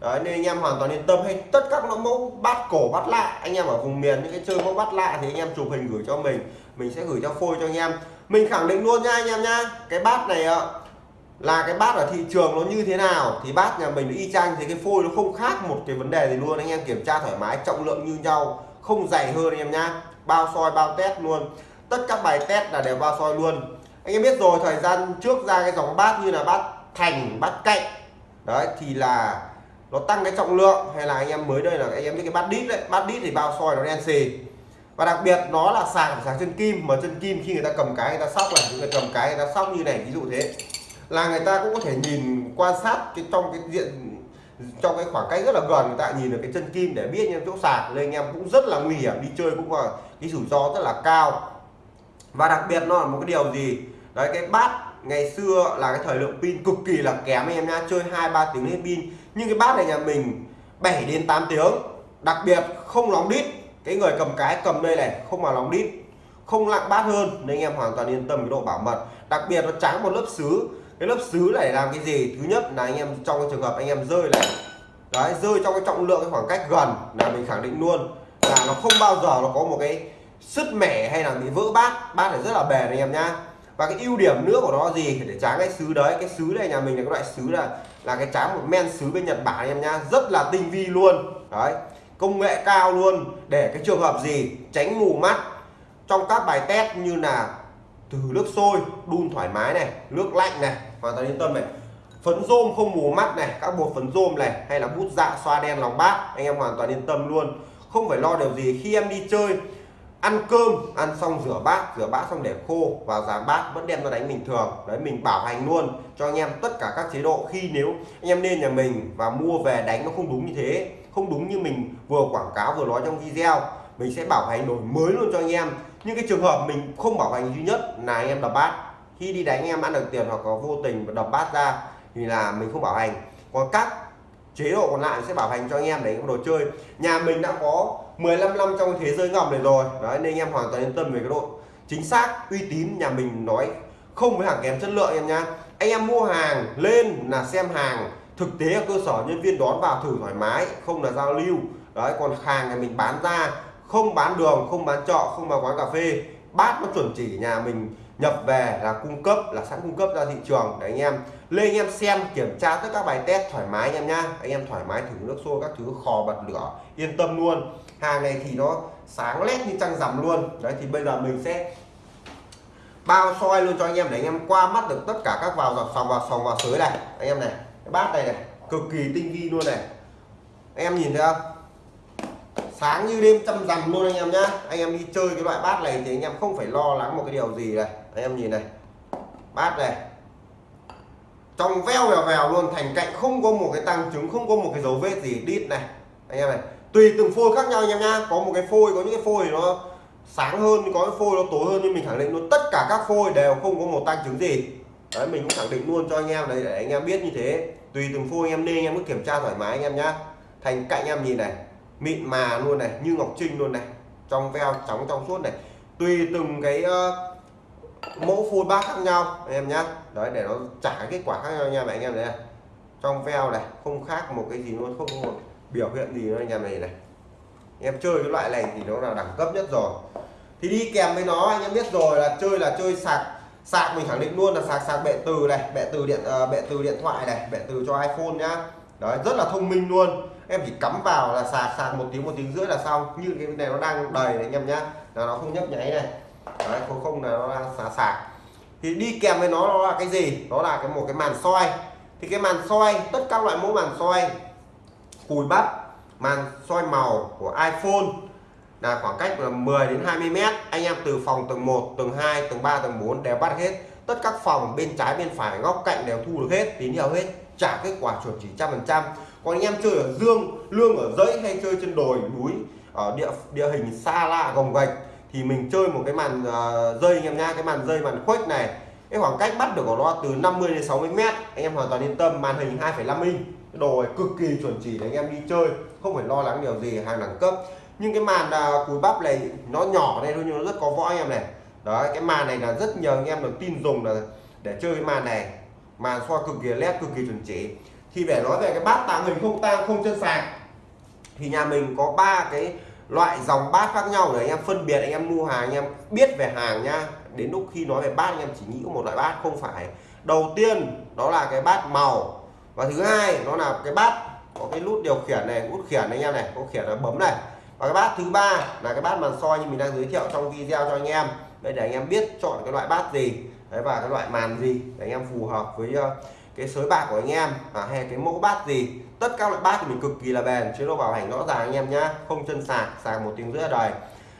Speaker 3: Đấy, nên anh em hoàn toàn yên tâm. Hay tất các nó mẫu bát cổ bát lạ. Anh em ở vùng miền những cái chơi mẫu bát lạ thì anh em chụp hình gửi cho mình. Mình sẽ gửi cho phôi cho anh em. Mình khẳng định luôn nha anh em nha. Cái bát này ạ là cái bát ở thị trường nó như thế nào thì bát nhà mình nó y chang thì cái phôi nó không khác một cái vấn đề gì luôn. Anh em kiểm tra thoải mái trọng lượng như nhau không dày hơn anh em nhá. Bao soi bao test luôn. Tất các bài test là đều bao soi luôn. Anh em biết rồi thời gian trước ra cái dòng bát như là bát thành bát cạnh. Đấy, thì là nó tăng cái trọng lượng, hay là anh em mới đây là anh em biết cái bát đít đấy. Bát đít thì bao soi nó đen xì. Và đặc biệt nó là sạc sạc chân kim, mà chân kim khi người ta cầm cái người ta sóc là người ta cầm cái người ta sóc như này, ví dụ thế, là người ta cũng có thể nhìn, quan sát cái trong cái diện, trong cái khoảng cách rất là gần, người ta nhìn được cái chân kim để biết những chỗ sạc. Nên anh em cũng rất là nguy hiểm, đi chơi cũng là cái rủi ro rất là cao. Và đặc biệt nó là một cái điều gì? Đấy, cái bát ngày xưa là cái thời lượng pin cực kỳ là kém anh em nha chơi hai, ba tiếng hết pin. Nhưng cái bát này nhà mình 7 đến 8 tiếng. Đặc biệt không lóng đít. Cái người cầm cái cầm đây này, không mà lóng đít. Không lặng bát hơn, nên anh em hoàn toàn yên tâm cái độ bảo mật. Đặc biệt nó trắng một lớp sứ cái lớp sứ này làm cái gì? Thứ nhất là anh em, trong cái trường hợp anh em rơi này. Đấy, rơi trong cái trọng lượng cái khoảng cách gần là mình khẳng định luôn. Là nó không bao giờ nó có một cái sứt mẻ hay là bị vỡ bát. Bát này rất là bền anh em nhá và cái ưu điểm nữa của nó gì? Để tráng cái sứ đấy, cái sứ này nhà mình là cái loại sứ là là cái tráng một men sứ bên Nhật Bản em nhá rất là tinh vi luôn. Đấy, công nghệ cao luôn. Để cái trường hợp gì? Tránh mù mắt. Trong các bài test như là từ nước sôi, đun thoải mái này, nước lạnh này hoàn toàn yên tâm này. Phấn rôm không mù mắt này, các bột phấn rôm này, hay là bút dạ xoa đen lòng bát, anh em hoàn toàn yên tâm luôn. Không phải lo điều gì. Khi em đi chơi ăn cơm, ăn xong rửa bát rửa bát xong để khô và giá bát vẫn đem ra đánh bình thường. Đấy, mình bảo hành luôn cho anh em tất cả các chế độ. Khi nếu anh em lên nhà mình và mua về đánh nó không đúng như thế, không đúng như mình vừa quảng cáo vừa nói trong video, mình sẽ bảo hành đổi mới luôn cho anh em. Nhưng cái trường hợp mình không bảo hành duy nhất là anh em đập bát. Khi đi đánh anh em ăn được tiền hoặc có vô tình và đập bát ra thì là mình không bảo hành. Còn các chế độ còn lại sẽ bảo hành cho anh em để đồ chơi. Nhà mình đã có 15 năm trong thế giới ngầm này rồi. Đấy nên anh em hoàn toàn yên tâm về cái độ chính xác uy tín nhà mình nói không với hàng kém chất lượng em nha. anh em mua hàng lên là xem hàng thực tế ở cơ sở nhân viên đón vào thử thoải mái không là giao lưu. Đấy còn hàng này mình bán ra không bán đường không bán trọ, không vào quán cà phê. Bát nó chuẩn chỉ nhà mình nhập về là cung cấp, là sẵn cung cấp ra thị trường. Để anh em lên, anh em xem, kiểm tra tất các bài test thoải mái anh em nhá. Anh em thoải mái thử nước xô các thứ khò bật lửa, yên tâm luôn. Hàng này thì nó sáng lét như trăng rằm luôn. Đấy, thì bây giờ mình sẽ bao soi luôn cho anh em để anh em qua mắt được tất cả các vào dọc sòng, vào sòng, vào sới này. Anh em này, cái bát này này, cực kỳ tinh vi luôn này. Anh em nhìn thấy không? Sáng như đêm trăm rằm luôn anh em nhá. Anh em đi chơi cái loại bát này thì anh em không phải lo lắng một cái điều gì này anh em nhìn này. Bát này. Trong veo vèo vèo luôn thành cạnh không có một cái tăng chứng không có một cái dấu vết gì đít này. Anh em này tùy từng phôi khác nhau anh em nhá. Có một cái phôi có những cái phôi nó sáng hơn có cái phôi nó tối hơn nhưng mình khẳng định luôn tất cả các phôi đều không có một tăng chứng gì. Đấy mình cũng khẳng định luôn cho anh em đấy để anh em biết như thế. Tùy từng phôi anh em nên anh em cứ kiểm tra thoải mái anh em nhá. Thành cạnh em nhìn này mịn mà luôn này như ngọc trinh luôn này. Trong veo trắng trong suốt này. Tùy từng cái uh, mẫu phun bát khác nhau anh em nhá. Đấy để nó trả kết quả khác nhau nha anh em này trong veo này không khác một cái gì luôn không một biểu hiện gì nữa anh em này này. Em chơi cái loại này thì nó là đẳng cấp nhất rồi. Thì đi kèm với nó anh em biết rồi là chơi là chơi sạc sạc mình khẳng định luôn là sạc sạc bệ từ này bệ từ điện uh, bệ từ điện thoại này bệ từ cho iPhone nhá. Đấy rất là thông minh luôn. Em chỉ cắm vào là sạc sạc một tiếng một tiếng rưỡi là xong. Như cái này nó đang đầy này anh em nhá. Là nó không nhấp nháy này đấy, không không là nó là sạc sạc thì đi kèm với nó nó là cái gì? Đó là cái một cái màn soi. Thì cái màn soi, tất các loại mẫu màn soi, cùi bắp, màn soi màu của iPhone là khoảng cách là 10 đến 20 mét. Anh em từ phòng tầng 1 tầng 2 tầng 3 tầng 4 đều bắt hết. Tất các phòng bên trái, bên phải, góc cạnh đều thu được hết, tín hiệu hết, trả kết quả chuẩn chỉ trăm phần trăm. Còn anh em chơi ở dương, lương ở dãy hay chơi trên đồi, núi, ở địa địa hình xa lạ, gồng gạch thì mình chơi một cái màn ờ, uh, dây anh em nha cái màn dây màn khuếch này cái khoảng cách bắt được của nó từ 50 đến 60 mét anh em hoàn toàn yên tâm màn hình 2,5 inch. Cái đồ này cực kỳ chuẩn chỉ để anh em đi chơi không phải lo lắng điều gì hàng đẳng cấp. Nhưng cái màn uh, bắp này nó nhỏ đây thôi nhưng nó rất có võ anh em này. Đấy cái màn này là rất nhiều anh em được tin dùng là để chơi cái màn này. Màn soi cực kỳ led cực kỳ chuẩn chỉ. Thì để nói về cái bát tàng hình không tang không chân sạc thì nhà mình có ba cái loại dòng bát khác nhau để anh em phân biệt, anh em mua hàng, anh em biết về hàng nha. Đến lúc khi nói về bát, anh em chỉ nghĩ một loại bát, không phải. Đầu tiên, đó là cái bát màu. Và thứ hai, nó là cái bát có cái nút điều khiển này, nút khiển này anh em này có khiển là bấm này. Và cái bát thứ ba là cái bát màn soi như mình đang giới thiệu trong video cho anh em. Đây để anh em biết chọn cái loại bát gì, đấy, và cái loại màn gì để anh em phù hợp với ờ, cái sới bạc của anh em à, hay cái mẫu bát gì tất các loại bát thì mình cực kỳ là bền chế độ bảo hành rõ ràng anh em nhá không chân sạc sạc một tiếng rưỡi đời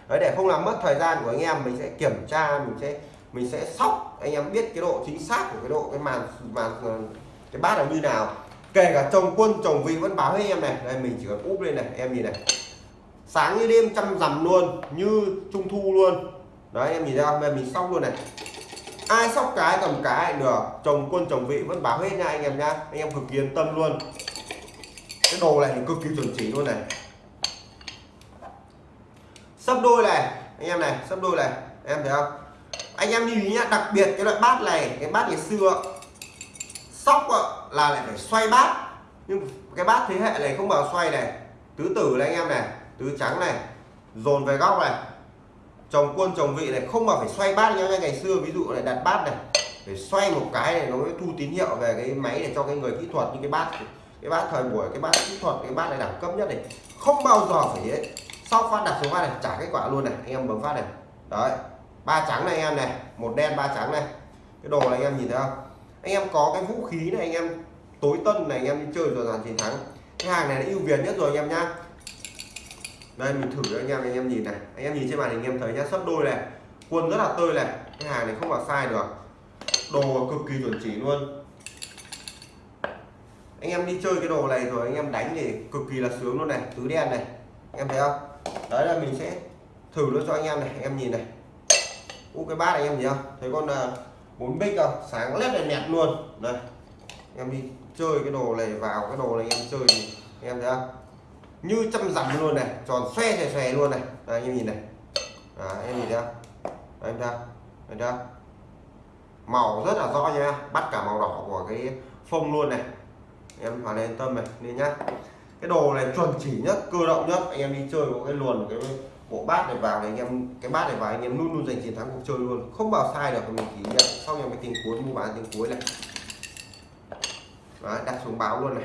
Speaker 3: đấy để không làm mất thời gian của anh em mình sẽ kiểm tra mình sẽ mình sẽ sóc anh em biết cái độ chính xác của cái độ cái màn màn ờ, cái bát là như nào. Kể cả chồng quân chồng vị vẫn báo với em này. Đây mình chỉ cần úp lên này em nhìn này. Sáng như đêm chăm rằm luôn như trung thu luôn. Đấy em nhìn ra không? Mình sóc luôn này ai sóc cái cầm cái được. Chồng quân, chồng vị vẫn báo hết nha anh em nha. Anh em cực kỳ yên tâm luôn. Cái đồ này cực kỳ chuẩn chỉ luôn này. Sấp đôi này. Anh em này sấp đôi này. Em thấy không? Anh em lưu ý nhá, đặc biệt cái loại bát này, cái bát ngày xưa, sóc là lại phải xoay bát. Nhưng cái bát thế hệ này không bao xoay này. Tứ tử này anh em này, tứ trắng này, dồn về góc này chồng quân, chồng vị này không mà phải xoay bát như ngày xưa ví dụ này đặt bát này, phải xoay một cái này nó mới thu tín hiệu về cái máy để cho cái người kỹ thuật như cái bát cái bát thời buổi, cái bát kỹ thuật, cái bát này đẳng cấp nhất này, không bao giờ phải ấy. Sau phát đặt số phát này, trả kết quả luôn này, anh em bấm phát này. Đấy, ba trắng này anh em này, một đen, ba trắng này. Cái đồ này anh em nhìn thấy không? Anh em có cái vũ khí này, anh em tối tân này, anh em đi chơi rồi dàn chiến thắng. Cái hàng này là ưu việt nhất rồi anh em nhá đây, mình thử cho anh em anh em nhìn này. Anh em nhìn trên màn hình, anh em thấy nhá sấp đôi này. Quân rất là tươi này. Cái hàng này không có sai được. Đồ cực kỳ chuẩn chỉ luôn. Anh em đi chơi cái đồ này rồi, anh em đánh thì cực kỳ là sướng luôn này. Tứ đen này. Anh em thấy không? Đấy là mình sẽ thử luôn cho anh em này. Anh em nhìn này. U, cái bát này anh em nhìn không? Thấy con à, bốn bích không? Sáng lét này nẹt luôn. Đây. Anh em đi chơi cái đồ này, vào cái đồ này anh em chơi thì anh em thấy không? Như chăm dặm luôn này tròn xoe xoe xoe luôn này. Đây, anh em nhìn này. À, anh em nhìn thấy không đây, em thấy không màu rất là rõ nha bắt cả màu đỏ của cái phông luôn này. Em hoàn yên tâm này nên nhá. Cái đồ này chuẩn chỉ nhất cơ động nhất. Anh em đi chơi có cái luồn cái bộ bát này vào này anh em cái bát này vào anh em luôn luôn giành chiến thắng cuộc chơi luôn. Không bao sai được mình chỉ nhận. Sau em cái tiền cuối mua bán tiền cuối này. Đấy, đặt xuống báo luôn này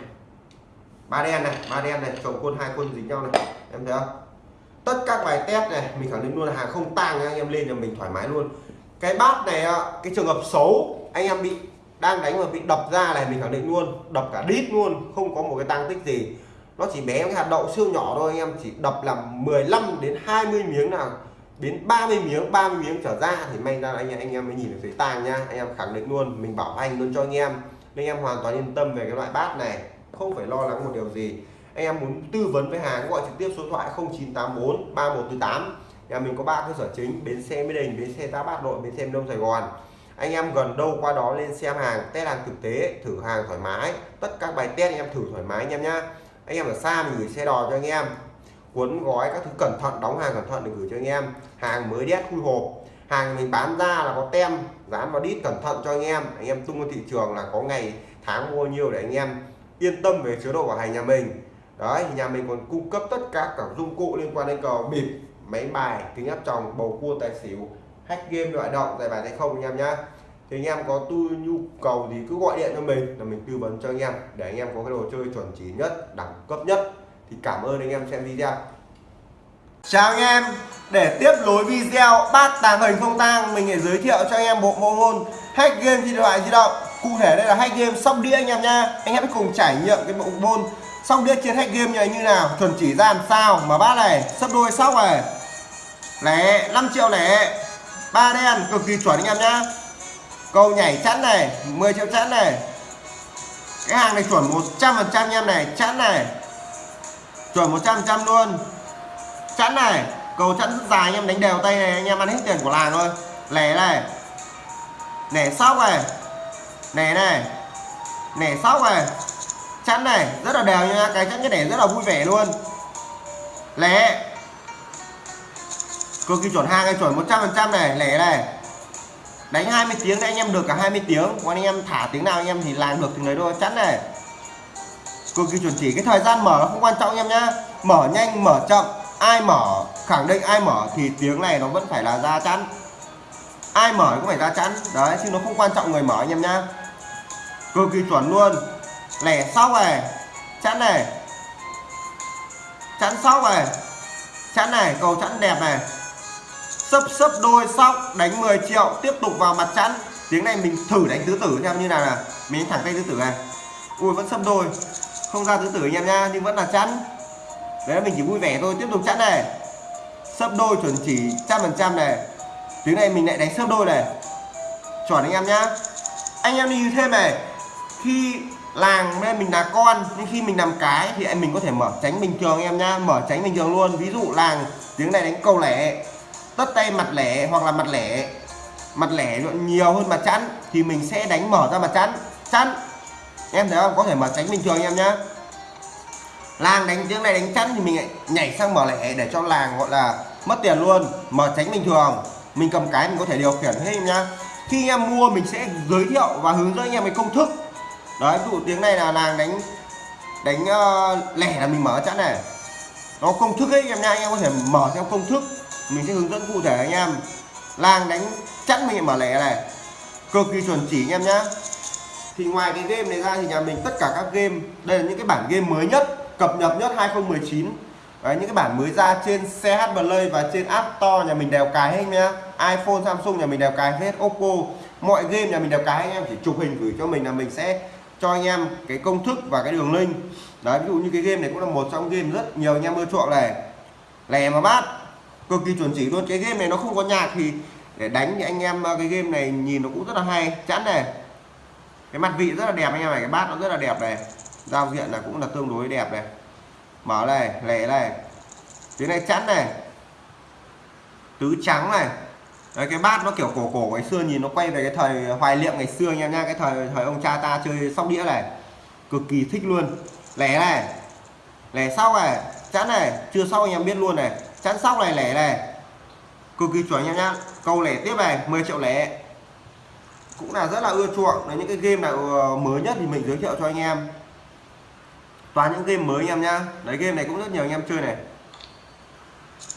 Speaker 3: ba đen này, ba đen này, chồng quân, hai quân dính nhau này. Em thấy không? Tất các bài test này, mình khẳng định luôn là hàng không tang anh em lên nhà mình thoải mái luôn. Cái bát này cái trường hợp xấu, anh em bị, đang đánh mà bị đập ra này, mình khẳng định luôn, đập cả đít luôn, không có một cái tăng tích gì. Nó chỉ bé cái hạt đậu siêu nhỏ thôi, anh em chỉ đập làm 15 đến 20 miếng nào, đến 30 miếng 30 miếng trở ra thì may ra anh em anh em mới nhìn được thấy tang nha anh em khẳng định luôn, mình bảo hành luôn cho anh em. Nên anh em hoàn toàn yên tâm về cái loại bát này không phải lo lắng một điều gì. Anh em muốn tư vấn với hàng gọi trực tiếp số thoại 0984 3148 nhà mình có ba cơ sở chính, bến xe mỹ đình, bến xe giáp bát nội, bến xe đông, sài gòn. Anh em gần đâu qua đó lên xem hàng, test hàng thực tế, thử hàng thoải mái. Tất các bài test anh em thử thoải mái anh em nhá. Anh em ở xa mình gửi xe đò cho anh em. Cuốn gói các thứ cẩn thận, đóng hàng cẩn thận để gửi cho anh em. Hàng mới đét khui hộp. Hàng mình bán ra là có tem, dán vào đít cẩn thận cho anh em. Anh em tung vào thị trường là có ngày, tháng mua nhiều để anh em yên tâm về chế độ bảo hành nhà mình. Đấy, nhà mình còn cung cấp tất cả các dụng cụ liên quan đến cờ, bịp, máy bài, kính áp tròng, bầu cua, tài xỉu, hack game loại động giải bài hay không anh em nhá. Thì anh em có tư, nhu cầu thì cứ gọi điện cho mình là mình tư vấn cho anh em để anh em có cái đồ chơi chuẩn chỉ nhất, đẳng cấp nhất. Thì cảm ơn anh em xem video. Chào anh em, để tiếp nối video, bát tàng hình không tang, mình sẽ giới thiệu cho anh em bộ môn hack game trên điện thoại di động cụ thể đây là hack game sóc đĩa anh em nha anh em hãy cùng trải nghiệm cái bộ môn sóc đĩa trên hack game như như nào. Chuẩn chỉ ra làm sao mà bát này, sấp đôi sóc này. Lẻ 5 triệu lẻ. Ba đen, cực kỳ chuẩn anh em nhá. Câu nhảy chắn này 10 triệu chắn này. Cái hàng này chuẩn 100 phần trăm em này chắn này. Chuẩn 100 trăm luôn. Chắn này, cầu chắn rất dài anh em, đánh đều tay này, anh em ăn hết tiền của làng thôi. Lẻ này. Lẻ sóc này nẻ này. Nẻ sóc này. Chắn này, rất là đều nha. Cái chắn cái nẻ rất là vui vẻ luôn. Lẻ cực kỳ chuẩn hai, cái chuẩn 100 phần trăm này lẻ này. Đánh 20 tiếng thì anh em được cả 20 tiếng. Còn anh em thả tiếng nào anh em thì làm được tiếng đấy thôi. Chắn này. Cực kỳ chuẩn chỉ cái thời gian mở nó không quan trọng anh em nhá. Mở nhanh, mở chậm. Ai mở, khẳng định ai mở thì tiếng này nó vẫn phải là ra chắn. Ai mở cũng phải ra chắn. Đấy, chứ nó không quan trọng người mở anh em nhá cực kỳ chuẩn luôn. Lẻ sóc này chắn này chắn sóc này chắn này, cầu chắn đẹp này. Sấp sấp đôi sóc, đánh 10 triệu, tiếp tục vào mặt chắn tiếng này mình thử đánh tứ tử xem như nào là mình thẳng tay tứ tử này. Ui, vẫn sấp đôi. Không ra tứ tử anh em nha nhưng vẫn là chắn đấy mình chỉ vui vẻ thôi, tiếp tục chắn này. Sấp đôi chuẩn chỉ trăm phần trăm này. Tiếng này mình lại đánh sấp đôi này. Chuẩn anh em nhá. Anh em đi thêm này khi làng nên mình là con, nhưng khi mình làm cái thì anh mình có thể mở tránh bình thường em nhá, mở tránh bình thường luôn. Ví dụ làng tiếng này đánh câu lẻ, tất tay mặt lẻ hoặc là mặt lẻ mặt lẻ nhiều hơn mặt chắn thì mình sẽ đánh mở ra mặt chắn chắn em thấy không? Có thể mở tránh bình thường em nhá. Làng đánh tiếng này đánh chắn thì mình lại nhảy sang mở lẻ để cho làng gọi là mất tiền luôn. Mở tránh bình thường, mình cầm cái mình có thể điều khiển hết em nhá. Khi em mua mình sẽ giới thiệu và hướng dẫn anh em cái công thức đấy ví dụ tiếng này là nàng đánh đánh uh, lẻ là mình mở chẵn này. Nó công thức ấy em nha anh em có thể mở theo công thức. Mình sẽ hướng dẫn cụ thể anh em. Lang đánh chẵn mình mở lẻ này. Cực kỳ chuẩn chỉ anh em nhá. Thì ngoài cái game này ra thì nhà mình tất cả các game đây là những cái bản game mới nhất cập nhật nhất 2019 Đấy, những cái bản mới ra trên CH Play và trên App Store nhà mình đều cài hết nhá. iPhone Samsung nhà mình đều cài hết Oppo. Mọi game nhà mình đều cài anh em chỉ chụp hình gửi cho mình là mình sẽ cho anh em cái công thức và cái đường link. Đấy, ví dụ như cái game này cũng là một trong game rất nhiều anh em ưa chuộng này. Lè mà bát, cực kỳ chuẩn chỉ luôn. Cái game này nó không có nhạc thì để đánh thì anh em ờ, cái game này nhìn nó cũng rất là hay. Chẵn này. Cái mặt vị rất là đẹp anh em này, cái bát nó rất là đẹp này. Giao diện là cũng là tương đối đẹp này. Mở này lẻ này. Tiếng này chẵn này. Tứ trắng này. Đấy, cái bát nó kiểu cổ cổ ngày xưa nhìn nó quay về cái thời hoài niệm ngày xưa anh em nha cái thời thời ông cha ta chơi sóc đĩa này cực kỳ thích luôn. Lẻ này lẻ sau này chắn này chưa sau anh em biết luôn này. Chắn sóc này lẻ này. Cực kỳ chuẩn anh em nhá. Câu lẻ tiếp này 10 triệu lẻ. Cũng là rất là ưa chuộng. Đấy những cái game nào ờ, mới nhất thì mình giới thiệu cho anh em. Toàn những game mới anh em nhá. Đấy game này cũng rất nhiều anh em chơi này.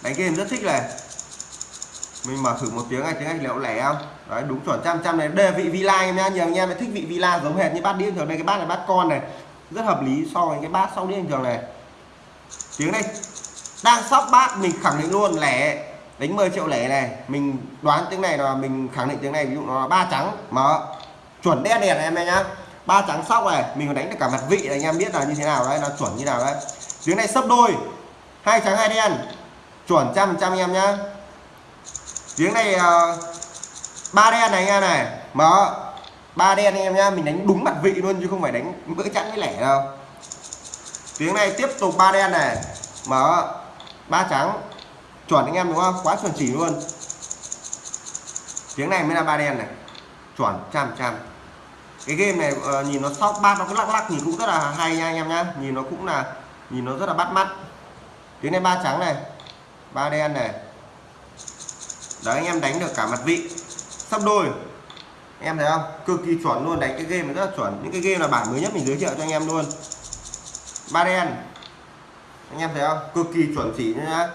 Speaker 3: Đánh game rất thích này mình mở thử một tiếng này, tiếng anh liệu lẻ không? Đấy, đúng chuẩn, trăm trăm này. Đề vị villa em nhá, nhiều anh em thích vị villa giống hệt như bát điên thường. Đây, cái bát này bát con này, rất hợp lý so với cái bát sau điên bình thường này. Tiếng này đang sóc bát, mình khẳng định luôn, lẻ. Đánh 10 triệu lẻ này. Mình đoán tiếng này là mình khẳng định tiếng này, ví dụ nó là ba trắng. Mở. Chuẩn đen đèn em nhá. Ba trắng sóc này, mình còn đánh được cả mặt vị này, anh em biết là như thế nào đấy, nó chuẩn như nào đấy. Tiếng này sấp đôi. Hai trắng, hai đen. Chuẩn trăm trăm em nhá tiếng này ờ, ba đen này anh em này. Mở ba đen anh em nhá mình đánh đúng mặt vị luôn chứ không phải đánh bữa chẵn với lẻ đâu. Tiếng này tiếp tục ba đen này. Mở ba trắng. Chuẩn anh em đúng không? Quá chuẩn chỉ luôn. Tiếng này mới là ba đen này. Chuẩn trăm trăm cái game này uh, nhìn nó sóc bát nó cứ lắc lắc nhìn cũng rất là hay nha anh em nhá. Nhìn nó cũng là nhìn nó rất là bắt mắt. Tiếng này ba trắng này. Ba đen này đấy anh em đánh được cả mặt vị. Sắp đôi. Anh em thấy không? Cực kỳ chuẩn luôn đánh cái game này rất là chuẩn. Những cái game là bản mới nhất mình giới thiệu cho anh em luôn. Ba đen. Anh em thấy không? Cực kỳ chuẩn chỉ nhá.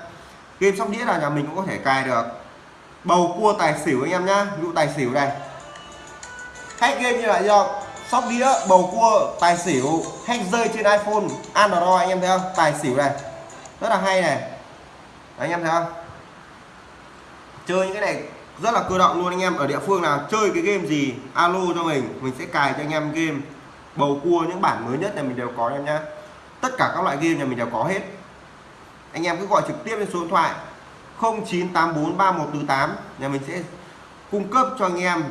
Speaker 3: Game sóc đĩa là nhà mình cũng có thể cài được. Bầu cua tài xỉu anh em nhá. Ví dụ tài xỉu này. Hack game như là do sóc đĩa bầu cua tài xỉu hack rơi trên iphone android anh em thấy không? Tài xỉu này. Rất là hay này. Đấy, anh em thấy không? Chơi những cái này rất là cơ động luôn anh em. Ở địa phương nào chơi cái game gì, alo cho mình mình sẽ cài cho anh em game. Bầu cua, những bản mới nhất này mình đều có em nhá. Tất cả các loại game nhà mình đều có hết. Anh em cứ gọi trực tiếp lên số điện thoại 09843148 nhà mình sẽ cung cấp cho anh em,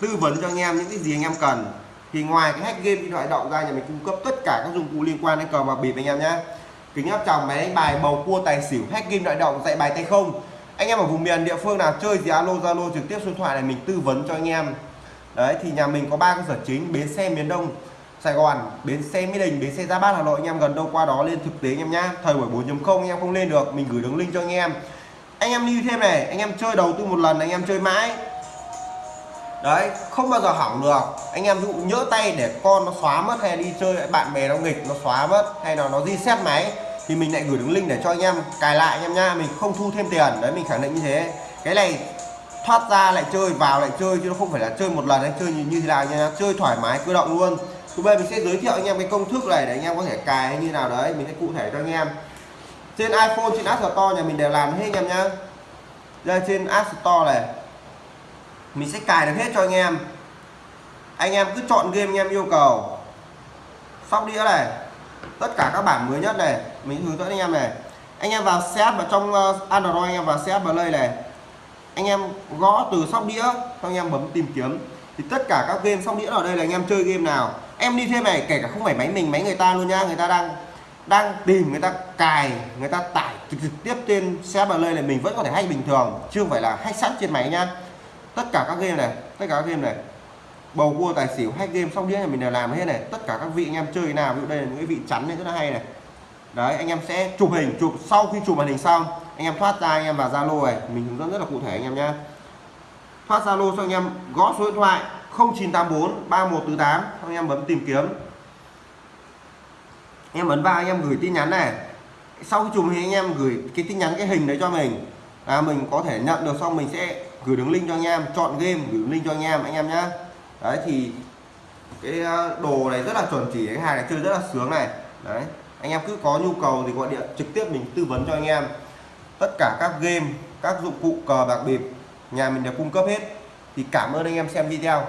Speaker 3: tư vấn cho anh em những cái gì anh em cần. Thì ngoài cái hack game điện thoại động ra, nhà mình cung cấp tất cả các dụng cụ liên quan đến cờ bạc bịp anh em nhé kính áp tròng máy đánh bài, bầu cua tài xỉu, hack game điện động dạy bài tay không anh em ở vùng miền địa phương nào chơi gì alo zalo trực tiếp số điện thoại này mình tư vấn cho anh em đấy thì nhà mình có ba cơ sở chính bến xe miền đông Sài Gòn, bến xe Mỹ Đình, bến xe gia Bát Hà Nội anh em gần đâu qua đó lên thực tế anh em nhá. Thời buổi 4.0 anh em không lên được, mình gửi đường link cho anh em. Anh em lưu thêm này, anh em chơi đầu tư một lần anh em chơi mãi. Đấy, không bao giờ hỏng được. Anh em dụ nhỡ tay để con nó xóa mất hay đi chơi bạn bè nó nghịch nó xóa mất hay là nó reset máy thì mình lại gửi đường link để cho anh em cài lại anh em nha, mình không thu thêm tiền. Đấy mình khẳng định như thế. Cái này thoát ra lại chơi vào lại chơi chứ nó không phải là chơi một lần anh chơi như, như thế nào nha. Chơi thoải mái cơ động luôn. Thứ bây mình sẽ giới thiệu anh em cái công thức này để anh em có thể cài hay như nào đấy. Mình sẽ cụ thể cho anh em. Trên iPhone trên App Store nhà mình đều làm hết anh em nhá. Đây trên App Store này. Mình sẽ cài được hết cho anh em. Anh em cứ chọn game anh em yêu cầu. Sóc đĩa này. Tất cả các bản mới nhất này mình hướng dẫn anh em này. Anh em vào setup vào trong ờ, Android anh em vào setup play này. Anh em gõ từ sóc đĩa xong anh em bấm tìm kiếm. Thì tất cả các game sóc đĩa ở đây là anh em chơi game nào. Em đi thêm này kể cả không phải máy mình máy người ta luôn nha. Người ta đang đang tìm người ta cài người ta tải trực, trực tiếp trên xe bờ lê này. Mình vẫn có thể hay bình thường chưa phải là hack sẵn trên máy nha. Tất cả các game này tất cả các game này. Bầu cua tài xỉu hack game sóc đĩa này mình đều làm hết này. Tất cả các vị anh em chơi nào ví dụ đây là những cái vị chắn này rất là hay này đấy, anh em sẽ chụp hình, chụp sau khi chụp màn hình xong, anh em thoát ra, anh em vào zalo này. Mình hướng dẫn rất là cụ thể anh em nhé thoát zalo cho anh em gõ số điện thoại 0984 3148 anh em bấm tìm kiếm. Em ấn vào, anh em gửi tin nhắn này. Sau khi chụp hình, anh em gửi cái tin nhắn, cái hình đấy cho mình. Là mình có thể nhận được, xong mình sẽ gửi đường link cho anh em, chọn game, gửi đường link cho anh em anh em nhá. Đấy, thì cái ờ, đồ này rất là chuẩn chỉ, cái hàng này chơi rất là sướng này. Đấy anh em cứ có nhu cầu thì gọi điện trực tiếp mình tư vấn cho anh em. Tất cả các game, các dụng cụ cờ bạc bịp, nhà mình đều cung cấp hết. Thì cảm ơn anh em xem video.